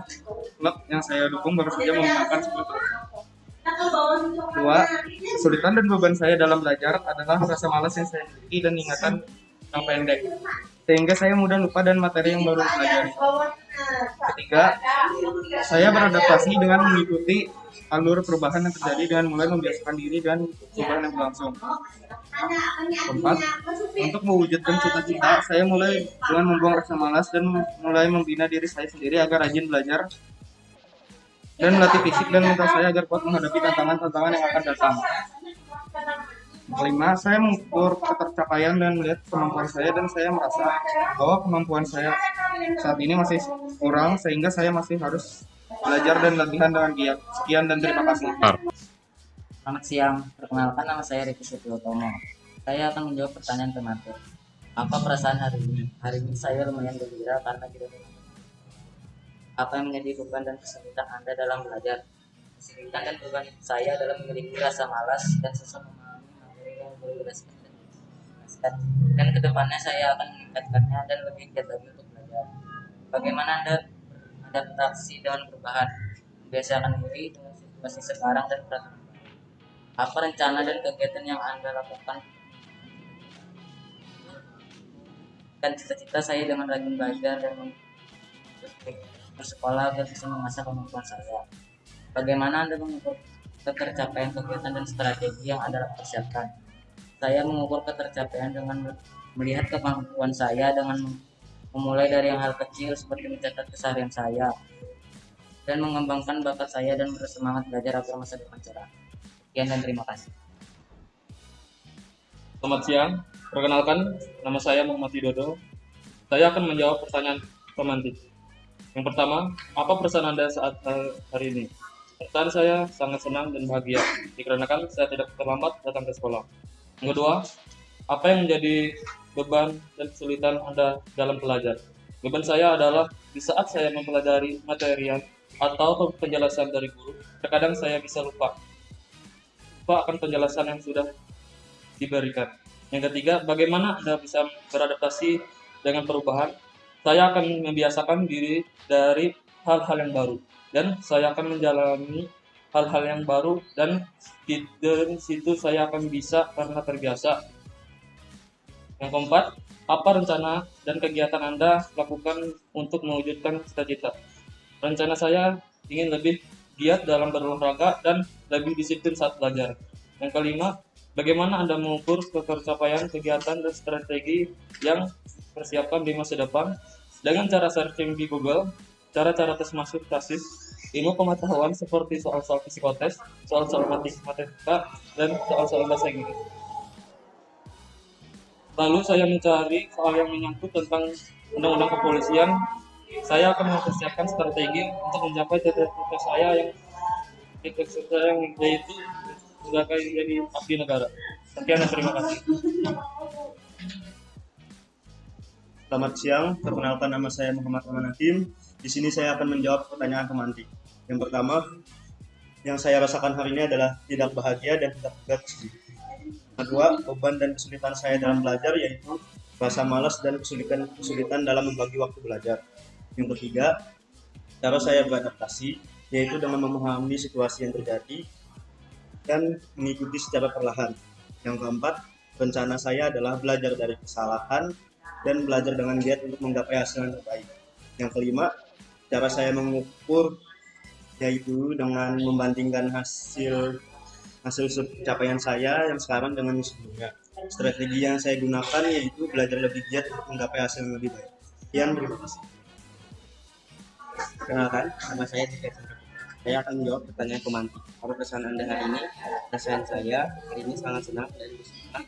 klub yang saya dukung baru saja memenangkan trofi. Dua, kesulitan dan beban saya dalam belajar adalah rasa malas yang saya miliki dan ingatan yang pendek. Sehingga saya mudah lupa dan materi yang baru pelajari. Ketiga, saya beradaptasi dengan mengikuti alur perubahan yang terjadi dengan mulai membiasakan diri dan perubahan yang berlangsung. Keempat, untuk mewujudkan cita-cita, saya mulai dengan membuang rasa malas dan mulai membina diri saya sendiri agar rajin belajar dan melatih fisik dan mental saya agar kuat menghadapi tantangan-tantangan yang akan datang. Kelima, saya mengukur ketercapaian dan melihat kemampuan saya dan saya merasa bahwa kemampuan saya saat ini masih kurang sehingga saya masih harus belajar dan latihan dengan giat. Sekian dan terima kasih. Selamat siang, perkenalkan nama saya Riki Setiotomo. Saya akan menjawab pertanyaan tematik. Apa perasaan hari ini? Hari ini saya lumayan gembira karena tidak apa yang menjadi beban dan kesulitan Anda dalam belajar? Kesulitan dan beban saya dalam memiliki rasa malas dan susah dan ke depannya saya akan meningkatkannya dan lebih giat lagi untuk belajar. Bagaimana Anda beradaptasi dengan perubahan? Membiasakan diri dengan situasi sekarang dan peraturan apa rencana dan kegiatan yang anda lakukan dan cita-cita saya dengan rajin belajar dan bersekolah agar bisa mengasah kemampuan saya bagaimana anda mengukur ketercapaian kegiatan dan strategi yang anda persiapkan saya mengukur ketercapaian dengan melihat kemampuan saya dengan memulai dari yang hal kecil seperti mencatat keseharian saya dan mengembangkan bakat saya dan bersemangat belajar agar masa depan cerah. Sekian dan terima kasih. Selamat siang, perkenalkan nama saya Muhammad Widodo. Saya akan menjawab pertanyaan pemantik. Yang pertama, apa perasaan Anda saat hari ini? Perasaan saya sangat senang dan bahagia, dikarenakan saya tidak terlambat datang ke sekolah. Yang kedua, apa yang menjadi beban dan kesulitan Anda dalam belajar? Beban saya adalah di saat saya mempelajari material atau penjelasan dari guru, terkadang saya bisa lupa. Lupa akan penjelasan yang sudah diberikan. Yang ketiga, bagaimana Anda bisa beradaptasi dengan perubahan? Saya akan membiasakan diri dari hal-hal yang baru dan saya akan menjalani hal-hal yang baru dan di dari situ saya akan bisa karena terbiasa. Yang keempat, apa rencana dan kegiatan Anda lakukan untuk mewujudkan cita-cita? Rencana saya ingin lebih giat dalam berolahraga dan lebih disiplin saat belajar. Yang kelima, bagaimana Anda mengukur ketercapaian kegiatan dan strategi yang persiapkan di masa depan dengan cara searching di Google, cara-cara tes masuk ilmu pengetahuan seperti soal-soal psikotes, soal-soal matematika, dan soal-soal bahasa Inggris. Lalu saya mencari soal yang menyangkut tentang undang-undang kepolisian. Saya akan mempersiapkan strategi untuk mencapai cita-cita saya yang cita-cita saya yang yaitu sebagai jadi abdi negara. Sekian dan terima kasih. Selamat siang, perkenalkan nama saya Muhammad Aman Hakim. Di sini saya akan menjawab pertanyaan pemantik. Yang pertama, yang saya rasakan hari ini adalah tidak bahagia dan tidak sedih. Kedua, beban dan kesulitan saya dalam belajar yaitu rasa malas dan kesulitan kesulitan dalam membagi waktu belajar. Yang ketiga, cara saya beradaptasi yaitu dengan memahami situasi yang terjadi dan mengikuti secara perlahan. Yang keempat, rencana saya adalah belajar dari kesalahan dan belajar dengan giat untuk menggapai hasil yang terbaik. Yang kelima, cara saya mengukur yaitu dengan membandingkan hasil hasil pencapaian saya yang sekarang dengan yang sebelumnya. Strategi yang saya gunakan yaitu belajar lebih giat untuk menggapai hasil yang lebih baik. Sekian, terima kasih. Kenalkan, nama saya Chandra. Saya akan menjawab pertanyaan pemantik. Apa pesan Anda hari ini? Perasaan saya hari ini sangat senang dan bersemangat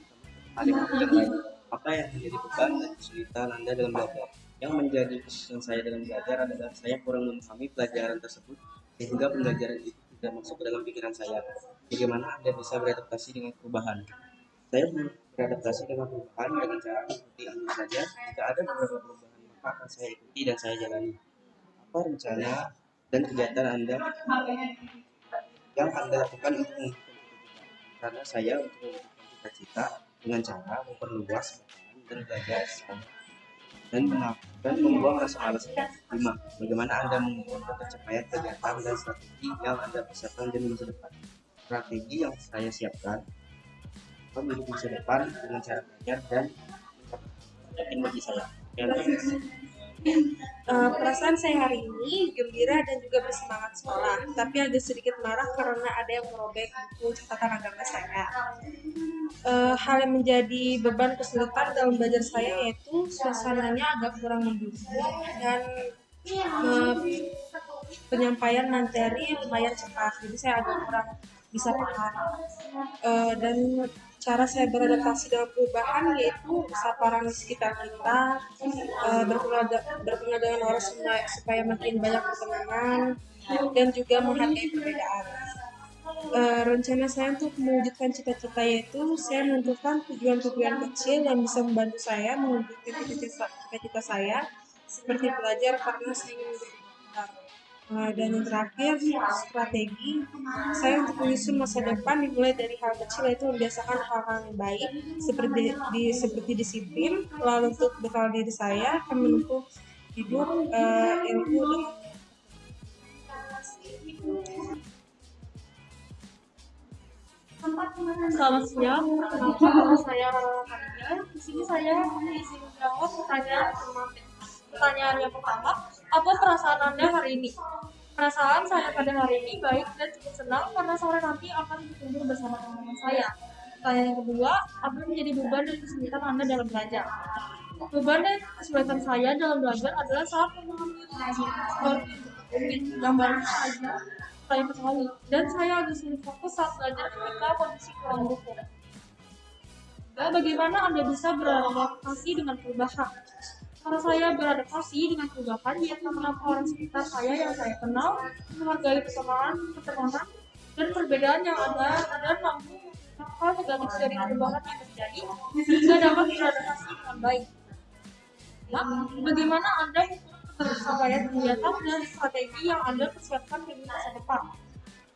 hari yang. Apa yang menjadi beban dan kesulitan Anda dalam belajar? Yang menjadi kesulitan saya dalam belajar adalah saya kurang memahami pelajaran tersebut sehingga pembelajaran itu tidak masuk ke dalam pikiran saya. Bagaimana Anda bisa beradaptasi dengan perubahan? Saya beradaptasi dengan perubahan dengan cara mengikuti Anda saja. Jika ada beberapa perubahan, maka akan saya ikuti dan saya jalani. Apa rencana dan kegiatan Anda yang Anda lakukan untuk? Karena saya untuk mewujudkan cita-cita dengan cara memperluas dan belajar sama dan dan membuang rasa malas. Lima, bagaimana Anda mengukur pencapaian kegiatan dan strategi yang Anda persiapkan di masa depan? Strategi yang saya siapkan menuju masa depan dengan cara belajar dan bagi saya. Yang Eh, perasaan saya hari ini gembira dan juga bersemangat sekolah, tapi agak sedikit marah karena ada yang merobek buku catatan agama saya. Eh, hal yang menjadi beban kesulitan dalam belajar saya yaitu suasananya agak kurang mendukung dan eh, penyampaian materi lumayan cepat, jadi saya agak kurang bisa paham. Eh, dan cara saya beradaptasi dengan perubahan yaitu saparan di sekitar kita, uh, dengan orang supaya, supaya makin banyak pertemanan dan juga menghargai perbedaan. Uh, rencana saya untuk mewujudkan cita-cita yaitu saya menentukan tujuan-tujuan kecil yang bisa membantu saya mewujudkan cita-cita saya seperti belajar karena saya ingin menjadi dan yang terakhir strategi saya untuk menyusun masa depan dimulai dari hal kecil yaitu membiasakan hal-hal yang baik seperti di seperti disiplin lalu untuk bekal diri saya akan menempuh hidup uh, ilmu dengan Selamat siang, nama saya Rara. Di sini saya mengisi menjawab pertanyaan. Pertanyaan yang pertama, apa perasaan Anda hari ini? Perasaan saya pada hari ini baik dan cukup senang karena sore nanti akan berkumpul bersama teman-teman saya. Pertanyaan yang kedua, apa menjadi beban dan kesulitan Anda dalam belajar? Beban dan kesulitan saya dalam belajar adalah saat memahami baru saja saya ketahui dan saya agak sulit fokus saat belajar ketika kondisi kurang mendukung. Dan bagaimana Anda bisa beradaptasi dengan perubahan? Cara saya beradaptasi dengan perubahan yaitu mengenal orang sekitar saya yang saya kenal, menghargai persamaan, pertemanan, dan perbedaan yang ada dan mampu hal negatif dari perubahan yang terjadi sehingga dapat beradaptasi dengan baik. Nah, bagaimana Anda pencapaian kegiatan dan strategi yang Anda persiapkan di masa depan?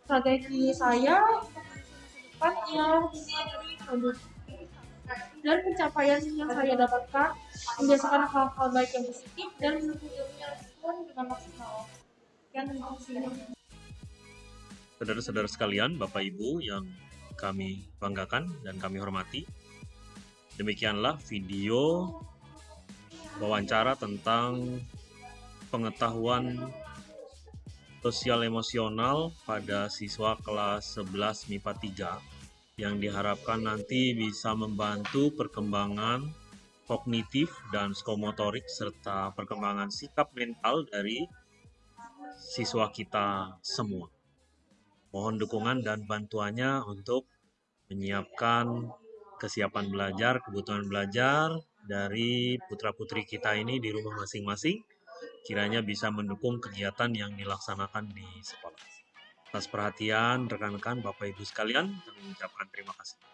Strategi saya yang dan pencapaian yang saya dapatkan membiasakan hal-hal baik yang positif dan yang dengan maksimal. Saudara-saudara sekalian, Bapak Ibu yang kami banggakan dan kami hormati. Demikianlah video wawancara tentang pengetahuan sosial emosional pada siswa kelas 11 MIPA 3 yang diharapkan nanti bisa membantu perkembangan kognitif dan psikomotorik serta perkembangan sikap mental dari siswa kita semua. Mohon dukungan dan bantuannya untuk menyiapkan kesiapan belajar, kebutuhan belajar dari putra-putri kita ini di rumah masing-masing, kiranya bisa mendukung kegiatan yang dilaksanakan di sekolah. Atas perhatian rekan-rekan Bapak Ibu sekalian, kami mengucapkan terima kasih.